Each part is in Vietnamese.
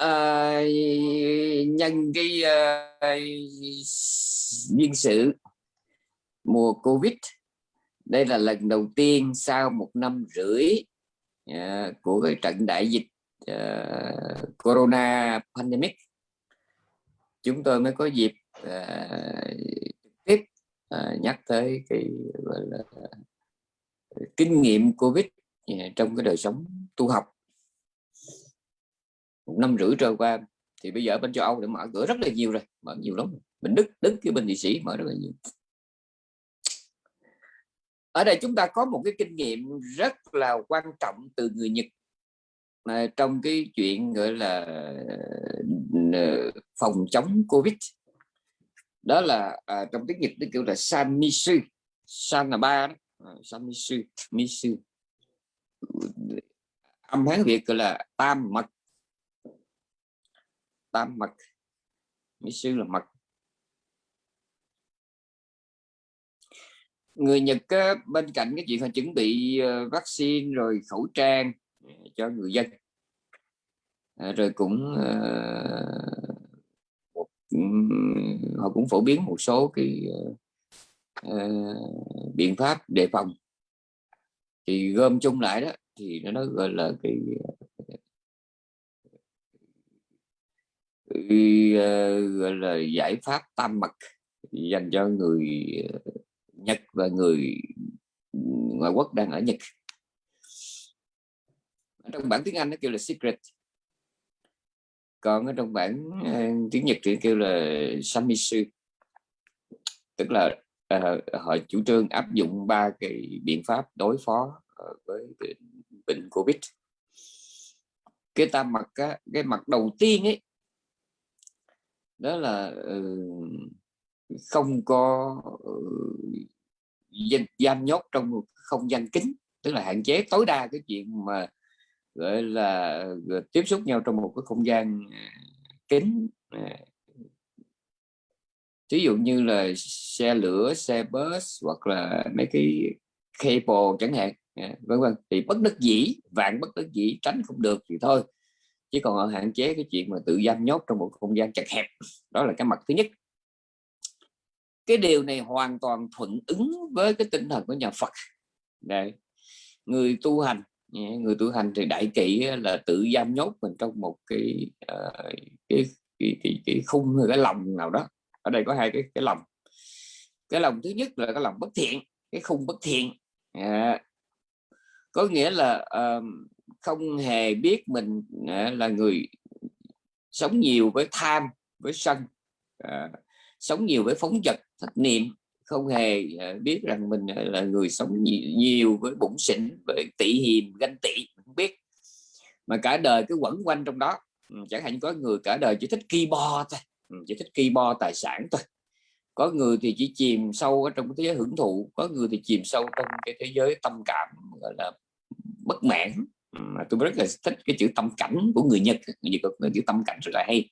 uh, nhân cái uh, sự mùa covid. Đây là lần đầu tiên sau một năm rưỡi uh, của cái trận đại dịch uh, corona pandemic. Chúng tôi mới có dịp uh, tiếp uh, nhắc tới cái gọi là kinh nghiệm covid uh, trong cái đời sống tu học một năm rưỡi trôi qua thì bây giờ bên châu Âu đã mở cửa rất là nhiều rồi mở nhiều lắm. Bên Đức Đức cái bên Thụy Sĩ mở rất là nhiều. Ở đây chúng ta có một cái kinh nghiệm rất là quan trọng từ người Nhật mà trong cái chuyện gọi là ờ, phòng chống Covid. Đó là à, trong tiếng Nhật nó kêu là Samisu San là ba đó à, Samisu Misu. Âm hán Việt gọi là tam mật tam mật. Mỹ sư là mật. Người Nhật bên cạnh cái chuyện họ chuẩn bị ờ, vaccine rồi khẩu trang ờ, cho người dân. Ờ, rồi cũng họ cũng phổ biến một số cái uh, biện pháp đề phòng. Thì gom chung lại đó thì nó gọi là cái uh, Ờ, gọi là giải pháp tam mật dành cho người ờ, Nhật và người ngoại quốc đang ở Nhật. Trong bản tiếng Anh nó kêu là secret. Còn ở trong bản ờ, tiếng Nhật thì kêu là samisu tức là uh, họ chủ trương áp dụng ba cái biện pháp đối phó với bệnh, bệnh Covid. Cái tam mặt cái mặt đầu tiên ấy đó là ừ, không có ừ, giam nhốt trong một không gian kính tức là hạn chế tối đa cái chuyện mà, gọi là ờ, tiếp xúc nhau trong một cái không gian ờ, kín ờ. kính ví dụ như là xe lửa, xe bus hoặc là mấy cái cable chẳng hạn vân vân. Thì bất đắc dĩ, vạn bất đắc dĩ, tránh không được thì thôi chứ còn ở hạn chế cái chuyện mà tự giam nhốt trong một không gian chật hẹp đó là cái mặt thứ nhất. Cái điều này hoàn toàn thuận ứng với cái tinh thần của nhà Phật. Đây người tu hành người tu hành thì đại kỵ là tự giam nhốt mình trong một cái uh, cái, cái, cái, cái khung hay cái lòng nào đó. Ở đây có hai cái cái lòng. Cái lòng thứ nhất là cái lòng bất thiện cái khung bất thiện. À, có nghĩa là uh, không hề biết mình à, là người sống nhiều với tham với sân à, sống nhiều với phóng vật thất niệm. Không hề à, biết rằng mình à, là người sống nhiều, nhiều với bụng xỉn với tị hiềm ganh tị không biết. Mà cả đời cứ quẩn quanh trong đó. Ừ, chẳng hạn có người cả đời chỉ thích keyboard thôi. Ừ, chỉ thích keyboard tài sản thôi. Có người thì chỉ chìm sâu ở trong cái thế giới hưởng thụ có người thì chìm sâu trong cái thế giới tâm cảm gọi là bất mãn mà tôi rất là thích cái chữ tâm cảnh của người Nhật người Nhật có chữ tâm cảnh rất là hay.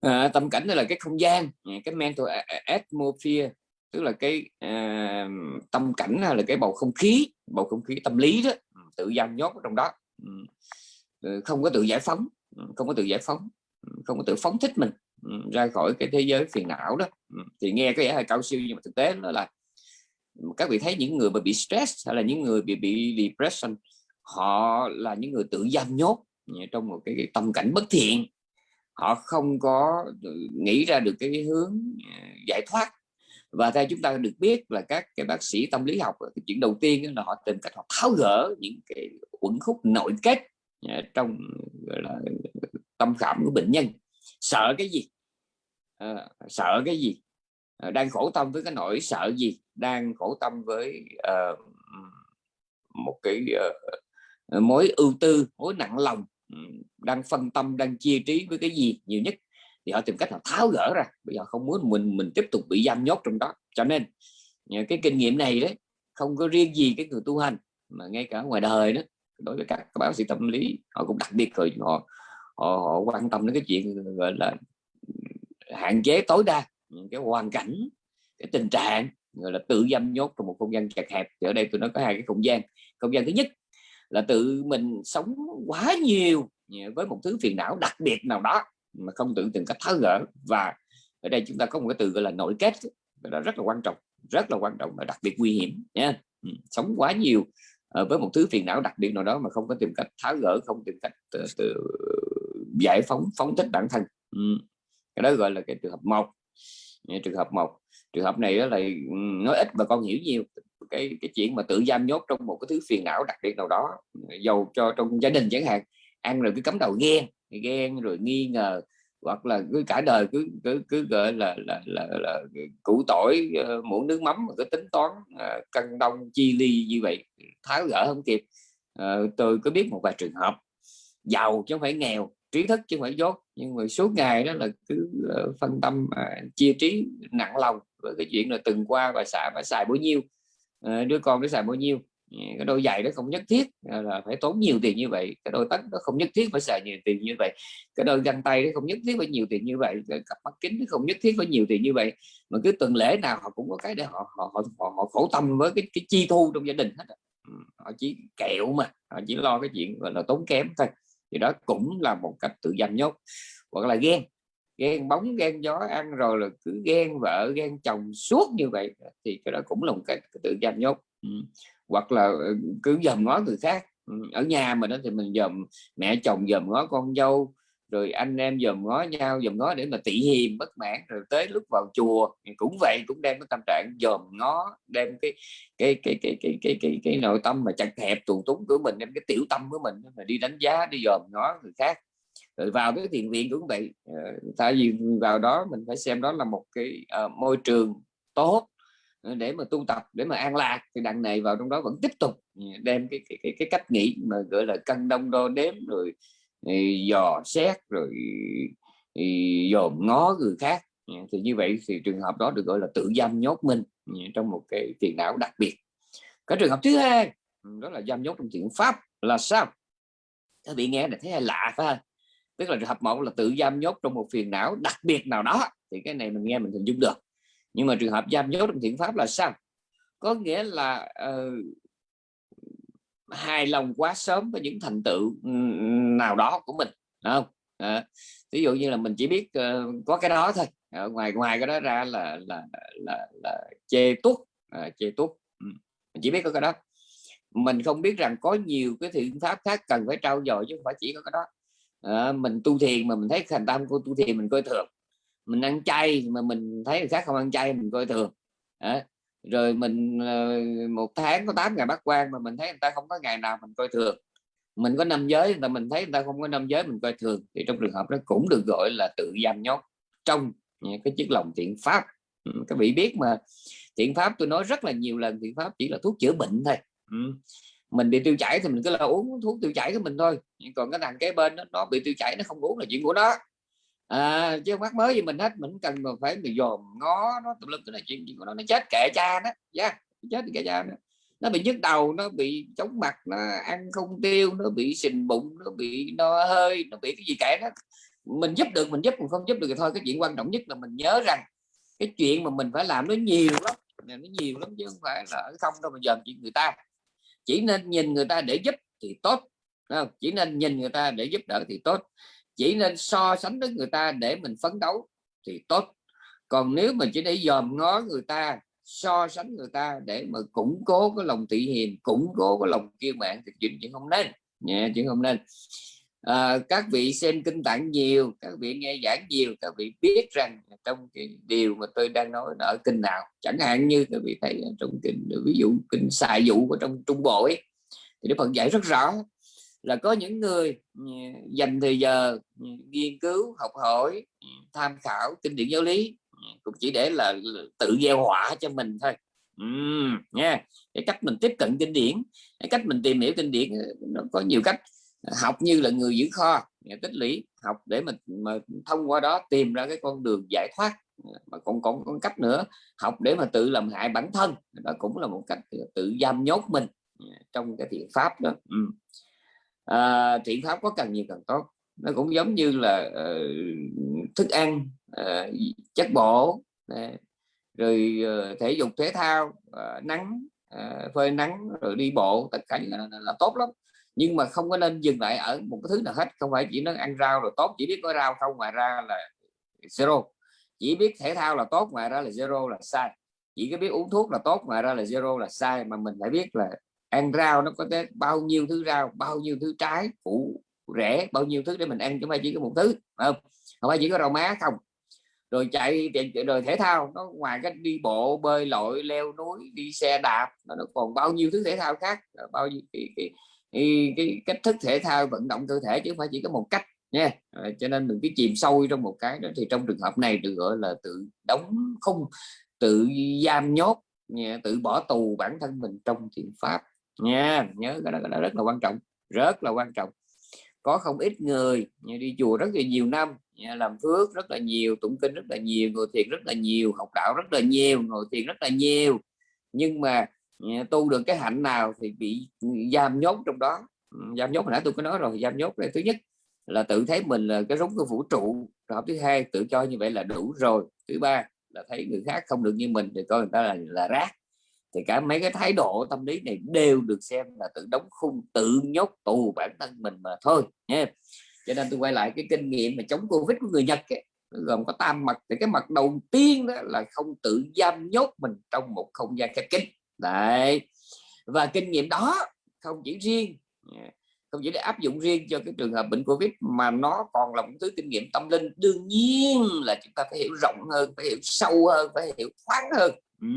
À, tâm cảnh là cái không gian à, cái mental atmosphere tức là cái à, tâm cảnh là cái bầu không khí bầu không khí tâm lý đó tự giam nhốt ở trong đó. Ừ, không có tự giải phóng không có tự giải phóng không có tự phóng thích mình ra khỏi cái thế giới phiền não đó. Thì nghe cái vẻ cao siêu nhưng mà thực tế nó là các vị thấy những người mà bị stress hay là những người bị bị depression họ là những người tự giam nhốt trong một cái, cái tâm cảnh bất thiện. Họ không có ừ, nghĩ ra được cái hướng ờ, giải thoát. Và theo chúng ta được biết là các cái bác sĩ tâm lý học cái chuyện đầu tiên là họ tìm cách họ tháo gỡ những cái uẩn khúc nội kết ờ, trong gọi là tâm khảm của bệnh nhân. Sợ cái gì? À, sợ cái gì? À, đang khổ tâm với cái nỗi sợ gì? Đang khổ tâm với uh, một cái uh, mối ưu tư mối nặng lòng ừ, đang phân tâm đang chia trí với cái gì nhiều nhất. Thì họ tìm cách là tháo gỡ ra bây giờ không muốn mình mình tiếp tục bị giam nhốt trong đó. Cho nên cái kinh nghiệm này đấy không có riêng gì cái người tu hành mà ngay cả ngoài đời đó đối với các, các bác sĩ tâm lý họ cũng đặc biệt rồi họ họ, họ quan tâm đến cái chuyện gọi là hạn chế tối đa những cái hoàn cảnh cái tình trạng gọi là tự giam nhốt trong một không gian chật hẹp. Thì ở đây tôi nói có hai cái không gian. Không gian thứ nhất là tự mình sống quá nhiều với một thứ phiền não đặc biệt nào đó mà không tự tìm cách tháo gỡ. Và ở đây chúng ta có một cái từ gọi là nội kết đó rất là quan trọng rất là quan trọng và đặc biệt nguy hiểm nha. Ừ, sống quá nhiều ờ, với một thứ phiền não đặc biệt nào đó mà không có tìm cách tháo gỡ không tìm cách từ, từ giải phóng phóng thích bản thân. Ừ. cái đó gọi là cái trường hợp một trường hợp một. Trường hợp này đó là ừ, nói ít mà con hiểu nhiều. Cái cái chuyện mà tự giam nhốt trong một cái thứ phiền não đặc biệt nào đó giàu cho trong gia đình chẳng hạn ăn rồi cứ cấm đầu ghen ghen rồi nghi ngờ hoặc là cứ cả đời cứ cứ cứ gọi là là là, là, là củ tỏi ờ, muỗng nước mắm cứ tính toán ờ, cân đông chi ly như vậy tháo gỡ không kịp. Ờ, tôi có biết một vài trường hợp giàu chứ không phải nghèo trí thức chứ không phải dốt. Nhưng mà suốt ngày đó là cứ ờ, phân tâm à, chia trí nặng lòng với cái chuyện là từng qua và xài phải xài bao nhiêu. Uh, đứa con nó xài bao nhiêu. Ờ, cái đôi giày đó không nhất thiết là phải tốn nhiều tiền như vậy. Cái đôi tất nó không nhất thiết phải xài nhiều tiền như vậy. Cái đôi găng tay nó không nhất thiết phải nhiều tiền như vậy. Cái cặp mắt kính nó không nhất thiết phải nhiều tiền như vậy. Mà cứ tuần lễ nào họ cũng có cái để họ họ họ, họ, họ khổ tâm với cái, cái chi thu trong gia đình hết họ chỉ kẹo mà họ chỉ lo cái chuyện gọi là tốn kém thôi thì đó cũng là một cách tự giam nhốt hoặc là ghen. Ghen bóng, ghen gió ăn rồi là cứ ghen vợ, ghen chồng suốt như vậy. Thì cái đó cũng là một cách tự giam nhốt ừ. Hoặc là ừ, cứ dòm ngó người khác. Ừ, ở nhà mình đó thì mình dòm mẹ chồng, dòm ngó con dâu rồi anh em dòm ngó nhau dòm ngó để mà tị hiềm bất mãn rồi tới lúc vào chùa cũng vậy cũng đem cái tâm trạng dòm ngó đem cái cái cái cái cái cái cái, cái nội tâm mà chặt hẹp tù túng của mình đem cái tiểu tâm của mình mà đi đánh giá đi dòm ngó người khác. Rồi vào cái thiền viện cũng vậy ờ, tại vì vào đó mình phải xem đó là một cái uh, môi trường tốt ờ, để mà tu tập để mà an lạc thì đằng này vào trong đó vẫn tiếp tục ừ, đem cái cái, cái, cái cách nghĩ mà gọi là cân đông đo đếm rồi dò xét rồi dòm ngó người khác. Dạ, thì như vậy thì trường hợp đó được gọi là tự giam nhốt mình dạ, trong một cái tiền não đặc biệt. Cái trường hợp thứ hai ừ, đó là giam nhốt trong thiện pháp là sao? Các vị nghe là thấy lạ phải không? Tức là trường hợp một là tự giam nhốt trong một phiền não đặc biệt nào đó thì cái này mình nghe mình hình dung được. Nhưng mà trường hợp giam nhốt trong thiện pháp là sao? Có nghĩa là uh, hài lòng quá sớm với những thành tựu ừ, nào đó của mình không? Ờ, à, ví dụ như là mình chỉ biết uh, có cái đó thôi. À, ngoài ngoài cái đó ra là là là, là chê tuốt à, chê tuốt ừ. mình chỉ biết có cái đó. Mình không biết rằng có nhiều cái thiện pháp khác cần phải trao dồi chứ không phải chỉ có cái đó. À, mình tu thiền mà mình thấy thành tâm của tu thiền mình coi thường. Mình ăn chay mà mình thấy người khác không ăn chay mình coi thường. À, rồi mình ờ, một tháng có 8 ngày bắt quan mà mình thấy người ta không có ngày nào mình coi thường. Mình có năm giới người ta mình thấy người ta không có năm giới mình coi thường. Thì trong trường hợp đó cũng được gọi là tự giam nhốt trong cái chiếc lòng thiện pháp. Ừ, các vị biết mà thiện pháp tôi nói rất là nhiều lần thiện pháp chỉ là thuốc chữa bệnh thôi. Ừ, mình bị tiêu chảy thì mình cứ là uống thuốc tiêu chảy của mình thôi. Còn cái thằng kế bên đó, nó bị tiêu chảy nó không uống là chuyện của nó à, chứ không mới gì mình hết. Mình cần mà phải người dòm ngó nó tùm lum cái này chuyện gì của nó. Nó chết kệ cha đó yeah, dạ, chết kệ cha đó. nó bị nhức đầu nó bị chóng mặt nó ăn không tiêu nó bị sình bụng nó bị no hơi nó bị cái gì kệ đó mình giúp được mình giúp mình không giúp được thì thôi. Cái chuyện quan trọng nhất là mình nhớ rằng cái chuyện mà mình phải làm nó nhiều lắm. Nó nhiều lắm chứ không phải là không đâu mà dòm chuyện người ta. Chỉ nên nhìn người ta để giúp thì tốt không? chỉ nên nhìn người ta để giúp đỡ thì tốt chỉ nên so sánh với người ta để mình phấn đấu thì tốt. Còn nếu mà chỉ để dòm ngó người ta so sánh người ta để mà củng cố cái lòng tị hiền củng cố cái lòng kiêu mạng thì chuyện chuyện không nên. Nhẹ chuyện không nên. À, các vị xem kinh tạng nhiều các vị nghe giảng nhiều các vị biết rằng trong cái điều mà tôi đang nói ở kinh nào chẳng hạn như các vị thấy trong kinh ví dụ kinh xài dụ của trong trung bộ ấy, thì Đức Phật dạy rất rõ là có những người ừ, dành thời giờ ừ, nghiên cứu học hỏi ừ, tham khảo kinh điển giáo lý cũng chỉ để là tự gieo họa cho mình thôi. Uhm, nha. Cái cách mình tiếp cận kinh điển cái cách mình tìm hiểu kinh điển nó có nhiều cách. Học như là người giữ kho tích lũy học để mình mà thông qua đó tìm ra cái con đường giải thoát mà còn còn con cách nữa. Học để mà tự làm hại bản thân đó cũng là một cách tự giam nhốt mình trong cái thiện pháp đó. Uhm à, thiện pháp có càng nhiều càng tốt. Nó cũng giống như là uh, thức ăn uh, chất bổ uh, rồi uh, thể dục thể thao uh, nắng uh, phơi nắng rồi đi bộ tất cả những là, là tốt lắm. Nhưng mà không có nên dừng lại ở một cái thứ nào hết không phải chỉ nó ăn rau rồi tốt chỉ biết có rau không ngoài ra là zero. Chỉ biết thể thao là tốt ngoài ra là zero là sai. Chỉ có biết uống thuốc là tốt ngoài ra là zero là sai mà mình phải biết là ăn rau nó có tới bao nhiêu thứ rau bao nhiêu thứ trái củ rẻ bao nhiêu thứ để mình ăn chứ không phải chỉ có một thứ không? Không phải chỉ có rau má không. Rồi chạy rồi thể thao nó ngoài cái đi bộ bơi lội leo núi đi xe đạp nó còn bao nhiêu thứ thể thao khác bao nhiêu cái, cái, cái, cái cách thức thể thao vận động cơ thể chứ không phải chỉ có một cách nha. À, cho nên mình cứ chìm sâu trong một cái đó. Thì trong trường hợp này được gọi là tự đóng khung tự giam nhốt tự bỏ tù bản thân mình trong thiện pháp nha nhớ cái đó, cái đó rất là quan trọng rất là quan trọng. Có không ít người đi chùa rất là nhiều năm làm phước rất là nhiều tụng kinh rất là nhiều ngồi thiền rất là nhiều học đạo rất là nhiều ngồi thiền rất là nhiều. Nhưng mà tu được cái hạnh nào thì bị giam nhốt trong đó. Giam nhốt hồi nãy tôi có nói rồi giam nhốt là thứ nhất là tự thấy mình là cái rúng của vũ trụ. Rồi thứ hai tự cho như vậy là đủ rồi. Thứ ba là thấy người khác không được như mình thì coi người ta là là rác thì cả mấy cái thái độ tâm lý này đều được xem là tự đóng khung tự nhốt tù bản thân mình mà thôi nha cho nên tôi quay lại cái kinh nghiệm mà chống covid của người nhật ấy, gồm có tam mặt. Thì cái mặt đầu tiên đó là không tự giam nhốt mình trong một không gian khép kín. Đấy. Và kinh nghiệm đó không chỉ riêng không chỉ để áp dụng riêng cho cái trường hợp bệnh covid mà nó còn là một thứ kinh nghiệm tâm linh. Đương nhiên là chúng ta phải hiểu rộng hơn phải hiểu sâu hơn phải hiểu thoáng hơn. Ừ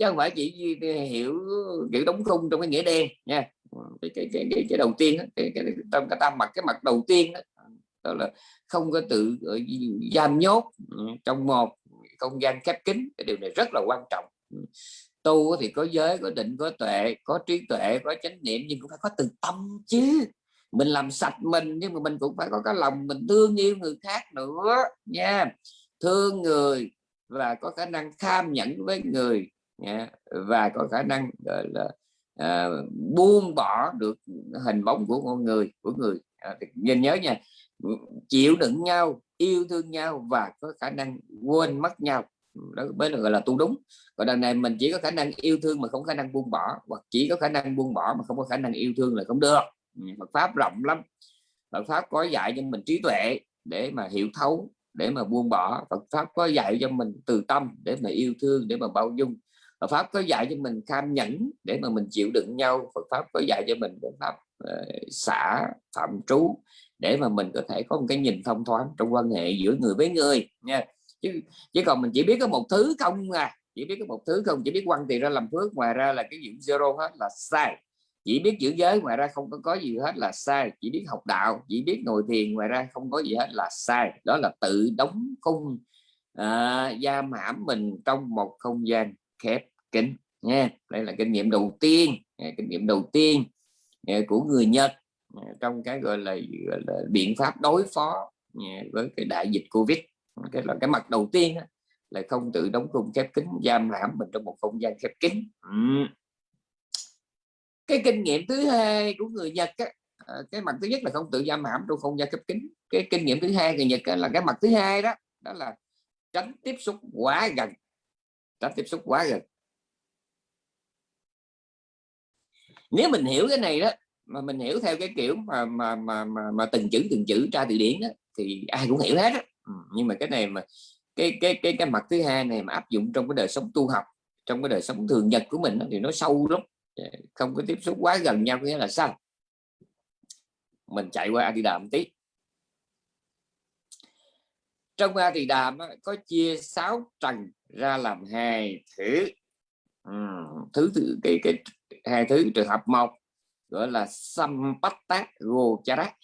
chứ không phải chỉ hiểu kiểu đóng khung trong cái nghĩa đen nha. Cái cái cái, cái, cái đầu tiên cái, cái, trong cái tam mặt cái mặt đầu tiên đó, đó là không có tự giam nhốt ừ, trong một không gian khép kín cái điều này rất là quan trọng. Tu thì có giới có định có tuệ có trí tuệ có chánh niệm nhưng cũng phải có từ tâm chứ. Mình làm sạch mình nhưng mà mình cũng phải có cái lòng mình thương yêu người khác nữa nha. Thương người và có khả năng tham nhẫn với người và có khả năng gọi là à, buông bỏ được hình bóng của con người của người. À, nhìn nhớ nha chịu đựng nhau yêu thương nhau và có khả năng quên mất nhau. Đó mới là gọi là tu đúng. Còn đằng này mình chỉ có khả năng yêu thương mà không khả năng buông bỏ hoặc chỉ có khả năng buông bỏ mà không có khả năng yêu thương là không được. Ừ, Phật pháp rộng lắm. Phật pháp có dạy cho mình trí tuệ để mà hiểu thấu để mà buông bỏ. Phật pháp có dạy cho mình từ tâm để mà yêu thương để mà bao dung. Phật pháp có dạy cho mình cam nhẫn để mà mình chịu đựng nhau. Phật pháp có dạy cho mình Phật pháp uh, xả phạm trú để mà mình có thể có một cái nhìn thông thoáng trong quan hệ giữa người với người nha. Chứ chứ còn mình chỉ biết có một thứ không à chỉ biết có một thứ không chỉ biết quăng tiền ra làm phước ngoài ra là cái dưỡng zero hết là sai. Chỉ biết giữ giới ngoài ra không có có gì hết là sai. Chỉ biết học đạo chỉ biết ngồi thiền ngoài ra không có gì hết là sai. Đó là tự đóng khung ờ, à, giam hãm mình trong một không gian khép kính, nha. Đây là kinh nghiệm đầu tiên à, kinh nghiệm đầu tiên à, của người Nhật à, trong cái gọi là, gọi là biện pháp đối phó với cái đại dịch Covid. Cái là cái mặt đầu tiên là không tự đóng khung khép kín giam hãm mình trong một không gian khép kín. Ừ. Cái kinh nghiệm thứ hai của người Nhật á, cái mặt thứ nhất là không tự giam hãm trong không gian khép kín. Cái kinh nghiệm thứ hai người Nhật là cái mặt thứ hai đó đó là tránh tiếp xúc quá gần đã tiếp xúc quá gần. Nếu mình hiểu cái này đó mà mình hiểu theo cái kiểu mà mà mà mà, mà từng chữ từng chữ tra từ điển đó, thì ai cũng hiểu hết đó. Ừ, nhưng mà cái này mà cái cái cái cái mặt thứ hai này mà áp dụng trong cái đời sống tu học trong cái đời sống thường nhật của mình đó, thì nó sâu lắm. Dạ, không có tiếp xúc quá gần nhau nghĩa là sao? Mình chạy qua a di đà một tí. Trong a di đà có chia sáu trần ra làm hai thứ. Ừ, thứ thứ cái cái hai thứ trường hợp một gọi là sampatta gochara.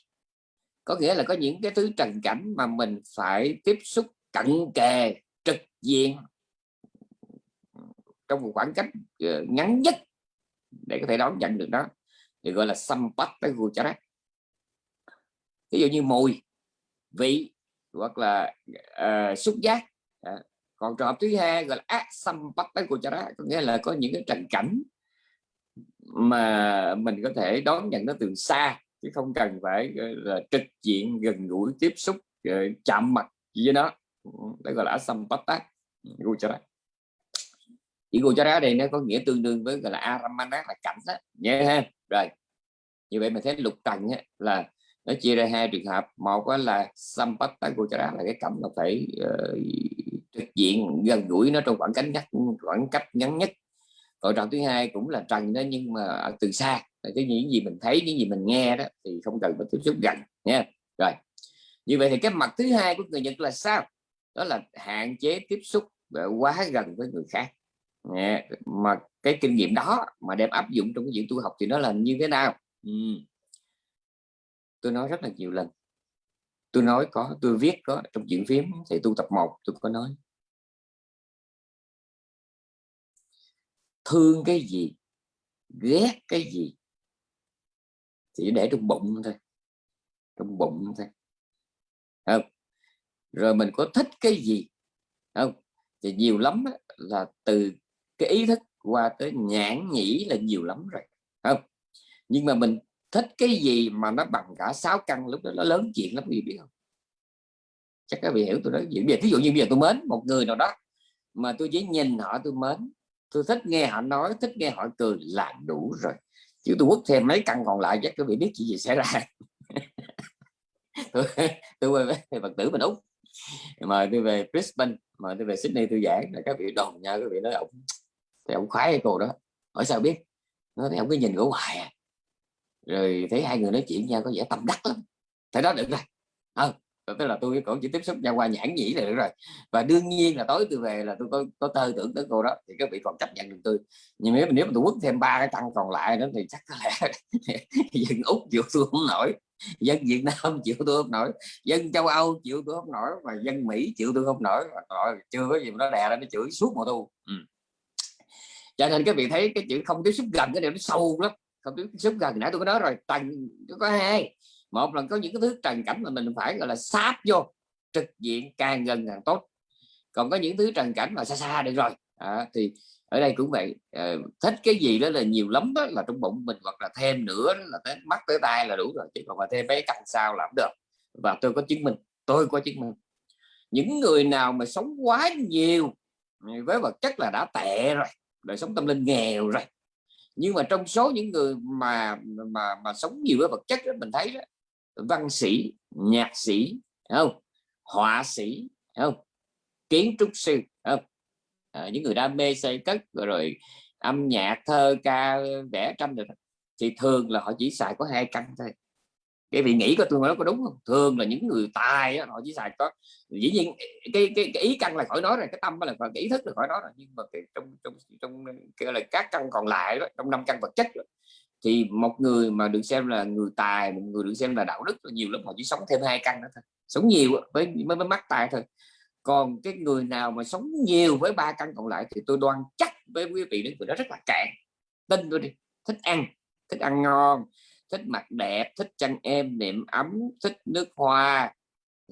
Có nghĩa là có những cái thứ trần cảnh mà mình phải tiếp xúc cận kề trực diện trong một khoảng cách ờ, ngắn nhất để có thể đón nhận được đó thì gọi là sampatta gochara. Ví dụ như mùi vị hoặc là uh, xúc giác còn trường hợp thứ hai gọi là ác sampatta có nghĩa là có những cái trần cảnh mà mình có thể đón nhận nó từ xa chứ không cần phải là trực diện gần gũi tiếp xúc chạm mặt với nó. Đó gọi là asampata guchara chỉ guchara đây nó có nghĩa tương đương với gọi là aramana là cảnh đó nhé ha. Rồi như vậy mình thấy lục trần á, là nó chia ra hai trường hợp. Một là Sampatta gochara là cái cảnh nó phải uh, trực diện gần gũi nó trong khoảng cách ngắn khoảng cách ngắn nhất. Còn trọng thứ hai cũng là trần đó, nhưng mà từ xa. Cái những gì mình thấy, những gì mình nghe đó, thì không cần phải tiếp xúc gần, nha. Rồi. Như vậy thì cái mặt thứ hai của người Nhật là sao? Đó là hạn chế tiếp xúc quá gần với người khác. Nha. mà cái kinh nghiệm đó mà đem áp dụng trong cái chuyện tu học thì nó là như thế nào? Ừ. tôi nói rất là nhiều lần. Tôi nói có, tôi viết có trong chuyện phím, thì tu tập một, tôi có nói. Thương cái gì, ghét cái gì thì để trong bụng thôi, trong bụng thôi. Không? Rồi mình có thích cái gì? Không? Thì nhiều lắm là từ cái ý thức qua tới nhãn nhĩ là nhiều lắm rồi. Không? Nhưng mà mình thích cái gì mà nó bằng cả sáu căn, lúc đó nó lớn chuyện lắm, quý vị biết không? Chắc các vị hiểu tôi nói chuyện ví dụ như bây giờ tôi mến một người nào đó, mà tôi chỉ nhìn họ tôi mến tôi thích nghe họ nói thích nghe họ cười là đủ rồi. Chứ tôi quất thêm mấy căn còn lại chắc các vị biết chuyện gì xảy ra. Tôi tôi về phật tử mình úc mời tôi về Brisbane mời tôi về Sydney tôi giảng. Là các vị đồn nha các vị nói ông thì ông khoái cô đó. Hỏi sao biết? Nó thấy ông cứ nhìn ở ngoài à. rồi thấy hai người nói chuyện nhau có vẻ tâm đắc lắm. Thế đó được rồi à, tức là tôi cũng chỉ tiếp xúc nhau qua nhãn nhĩ là được rồi. Và đương nhiên là tối tôi về là tôi có có tơ tưởng tới cô đó, thì các vị còn chấp nhận được tôi. Nhưng nếu nếu mà tôi quất thêm ba cái tăng còn lại đó thì chắc có lẽ dân úc chịu tôi không nổi. Dân việt nam chịu tôi không nổi. Dân châu âu chịu tôi không nổi và dân mỹ chịu tôi không nổi. Rồi chưa có gì mà nó đè ra, nó chửi suốt mùa tu ừ. cho nên các vị thấy cái chữ không tiếp xúc gần cái điều nó sâu lắm. Không tiếp xúc gần, nãy tôi có nói rồi, tầng có hai một là có những cái thứ trần cảnh mà mình phải gọi là sáp vô trực diện càng gần càng tốt. Còn có những thứ trần cảnh mà xa xa được rồi. À, thì ở đây cũng vậy. À, thích cái gì đó là nhiều lắm đó là trong bụng mình hoặc là thêm nữa là tới mắt tới tay là đủ rồi chứ còn mà thêm mấy căn sao làm được. Và tôi có chứng minh tôi có chứng minh. Những người nào mà sống quá nhiều với vật chất là đã tệ rồi đời sống tâm linh nghèo rồi nhưng mà trong số những người mà mà mà sống nhiều với vật chất đó, mình thấy đó văn sĩ nhạc sĩ không? Họa sĩ không? Kiến trúc sư không? À, những người đam mê xây cất rồi, rồi âm nhạc thơ ca vẽ tranh được thì thường là họ chỉ xài có hai căn thôi. Cái vị nghĩ của tôi nói có đúng không? Thường là những người tài họ chỉ xài có dĩ nhiên cái cái, cái ý căn là khỏi nói rồi cái tâm là cái ý thức là khỏi nói rồi nhưng mà cái, trong trong trong cái là các căn còn lại đó trong năm căn vật chất đó, thì một người mà được xem là người tài một người được xem là đạo đức nhiều lắm họ chỉ sống thêm hai căn nữa thôi sống nhiều với mới, mới mắc tài thôi. Còn cái người nào mà sống nhiều với ba căn còn lại thì tôi đoan chắc với quý vị đến người đó rất là cạn tin tôi đi thích ăn thích ăn ngon thích mặt đẹp thích chăn em niệm ấm thích nước hoa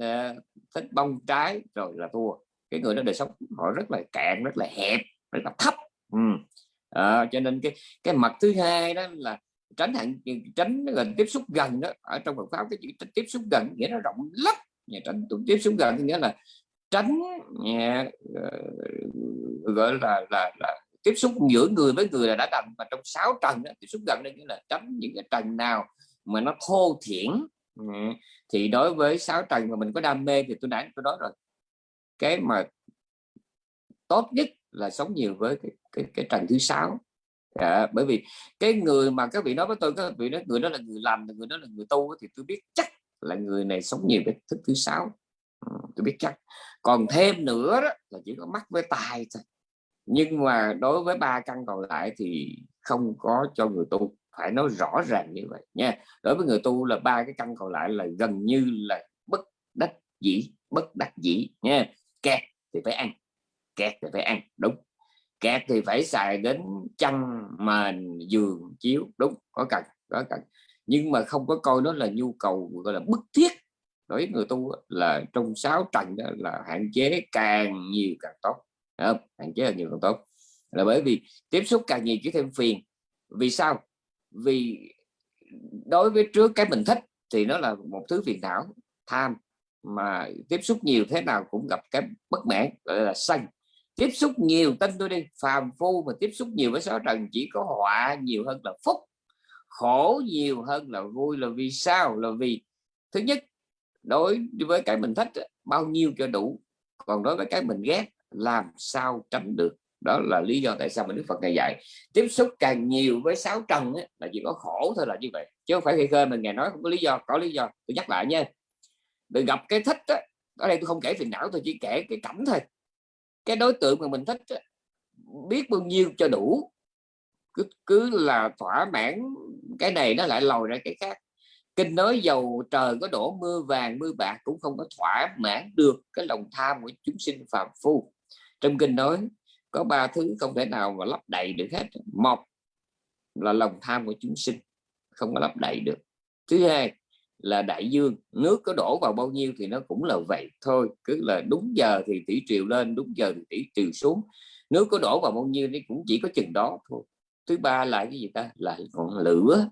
uh, thích bông trái rồi là thua. Cái người đó đời sống họ rất là cạn rất là hẹp rất là thấp. Ừ à, cho nên cái cái mặt thứ hai đó là tránh hạn tránh là tiếp xúc gần đó ở trong Phật pháp cái chữ tiếp xúc gần nghĩa nó rộng lắm nhà tránh tiếp xúc gần nghĩa là tránh nhà, ờ, gọi là, là là tiếp xúc giữa người với người là đã đành. Mà trong sáu trần đó, tiếp xúc gần đây nghĩa là tránh những cái trần nào mà nó thô thiển ừ, thì đối với sáu trần mà mình có đam mê thì tôi đã tôi nói rồi cái mà tốt nhất là sống nhiều với cái, cái, cái trần thứ sáu. À, bởi vì cái người mà các vị nói với tôi các vị nói người đó là người làm người đó là người tu thì tôi biết chắc là người này sống nhiều với thức thứ sáu. Ừ, tôi biết chắc. Còn thêm nữa đó là chỉ có mắt với tài thôi. Nhưng mà đối với ba căn còn lại thì không có cho người tu. Phải nói rõ ràng như vậy nha. Đối với người tu là ba cái căn còn lại là gần như là bất đắc dĩ bất đắc dĩ nha. Kẹt thì phải ăn kẹt thì phải ăn, đúng. Kẹt thì phải xài đến chăn mền, giường, chiếu, đúng, có cần có cần. Nhưng mà không có coi nó là nhu cầu, gọi là, bức thiết đối với người tu là trong sáu trần đó là hạn chế càng nhiều càng tốt không? hạn chế càng nhiều càng tốt. Là bởi vì tiếp xúc càng nhiều chỉ thêm phiền. Vì sao? Vì đối với trước cái mình thích thì nó là một thứ phiền não, tham, mà tiếp xúc nhiều thế nào cũng gặp cái bất mãn, gọi là sân tiếp xúc nhiều tin tôi đi phàm phu mà tiếp xúc nhiều với sáu trần chỉ có họa nhiều hơn là phúc khổ nhiều hơn là vui. Là vì sao? Là vì thứ nhất đối với cái mình thích bao nhiêu cho đủ còn đối với cái mình ghét làm sao tránh được? Đó là lý do tại sao mà Đức Phật ngày dạy tiếp xúc càng nhiều với sáu trần ấy, là chỉ có khổ thôi là như vậy. Chứ không phải khi khơi mình ngày nói không có lý do có lý do tôi nhắc lại nha. Đừng gặp cái thích á ở đây tôi không kể phiền não tôi chỉ kể cái cảnh thôi cái đối tượng mà mình thích biết bao nhiêu cho đủ. Cứ cứ là thỏa mãn cái này nó lại lòi ra cái khác. Kinh nói dầu trời có đổ, mưa vàng, mưa bạc cũng không có thỏa mãn được cái lòng tham của chúng sinh phàm phu. Trong kinh nói, có ba thứ không thể nào mà lấp đầy được hết. Một là lòng tham của chúng sinh không có lấp đầy được. Thứ hai là đại dương, nước có đổ vào bao nhiêu thì nó cũng là vậy thôi. Cứ là đúng giờ thì thủy triều lên, đúng giờ thì thủy triều xuống. Nước có đổ vào bao nhiêu thì cũng chỉ có chừng đó thôi. Thứ ba là cái gì ta? Là ngọn lửa.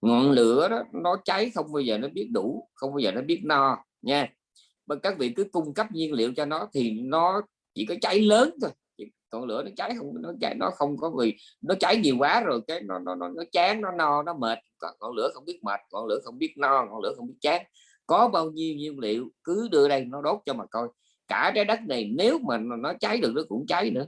Ngọn lửa đó, nó cháy không bao giờ nó biết đủ, không bao giờ nó biết no, nha. Các vị cứ cung cấp nhiên liệu cho nó thì nó chỉ có cháy lớn thôi còn lửa nó cháy không nó cháy nó không có vì nó cháy nhiều quá rồi cái nó nó nó, nó chán nó no nó mệt. Ngọn lửa không biết mệt ngọn lửa không biết no ngọn lửa không biết chán. Có bao nhiêu nhiên liệu cứ đưa đây nó đốt cho mà coi. Cả trái đất này nếu mà nó cháy được nó cũng cháy nữa.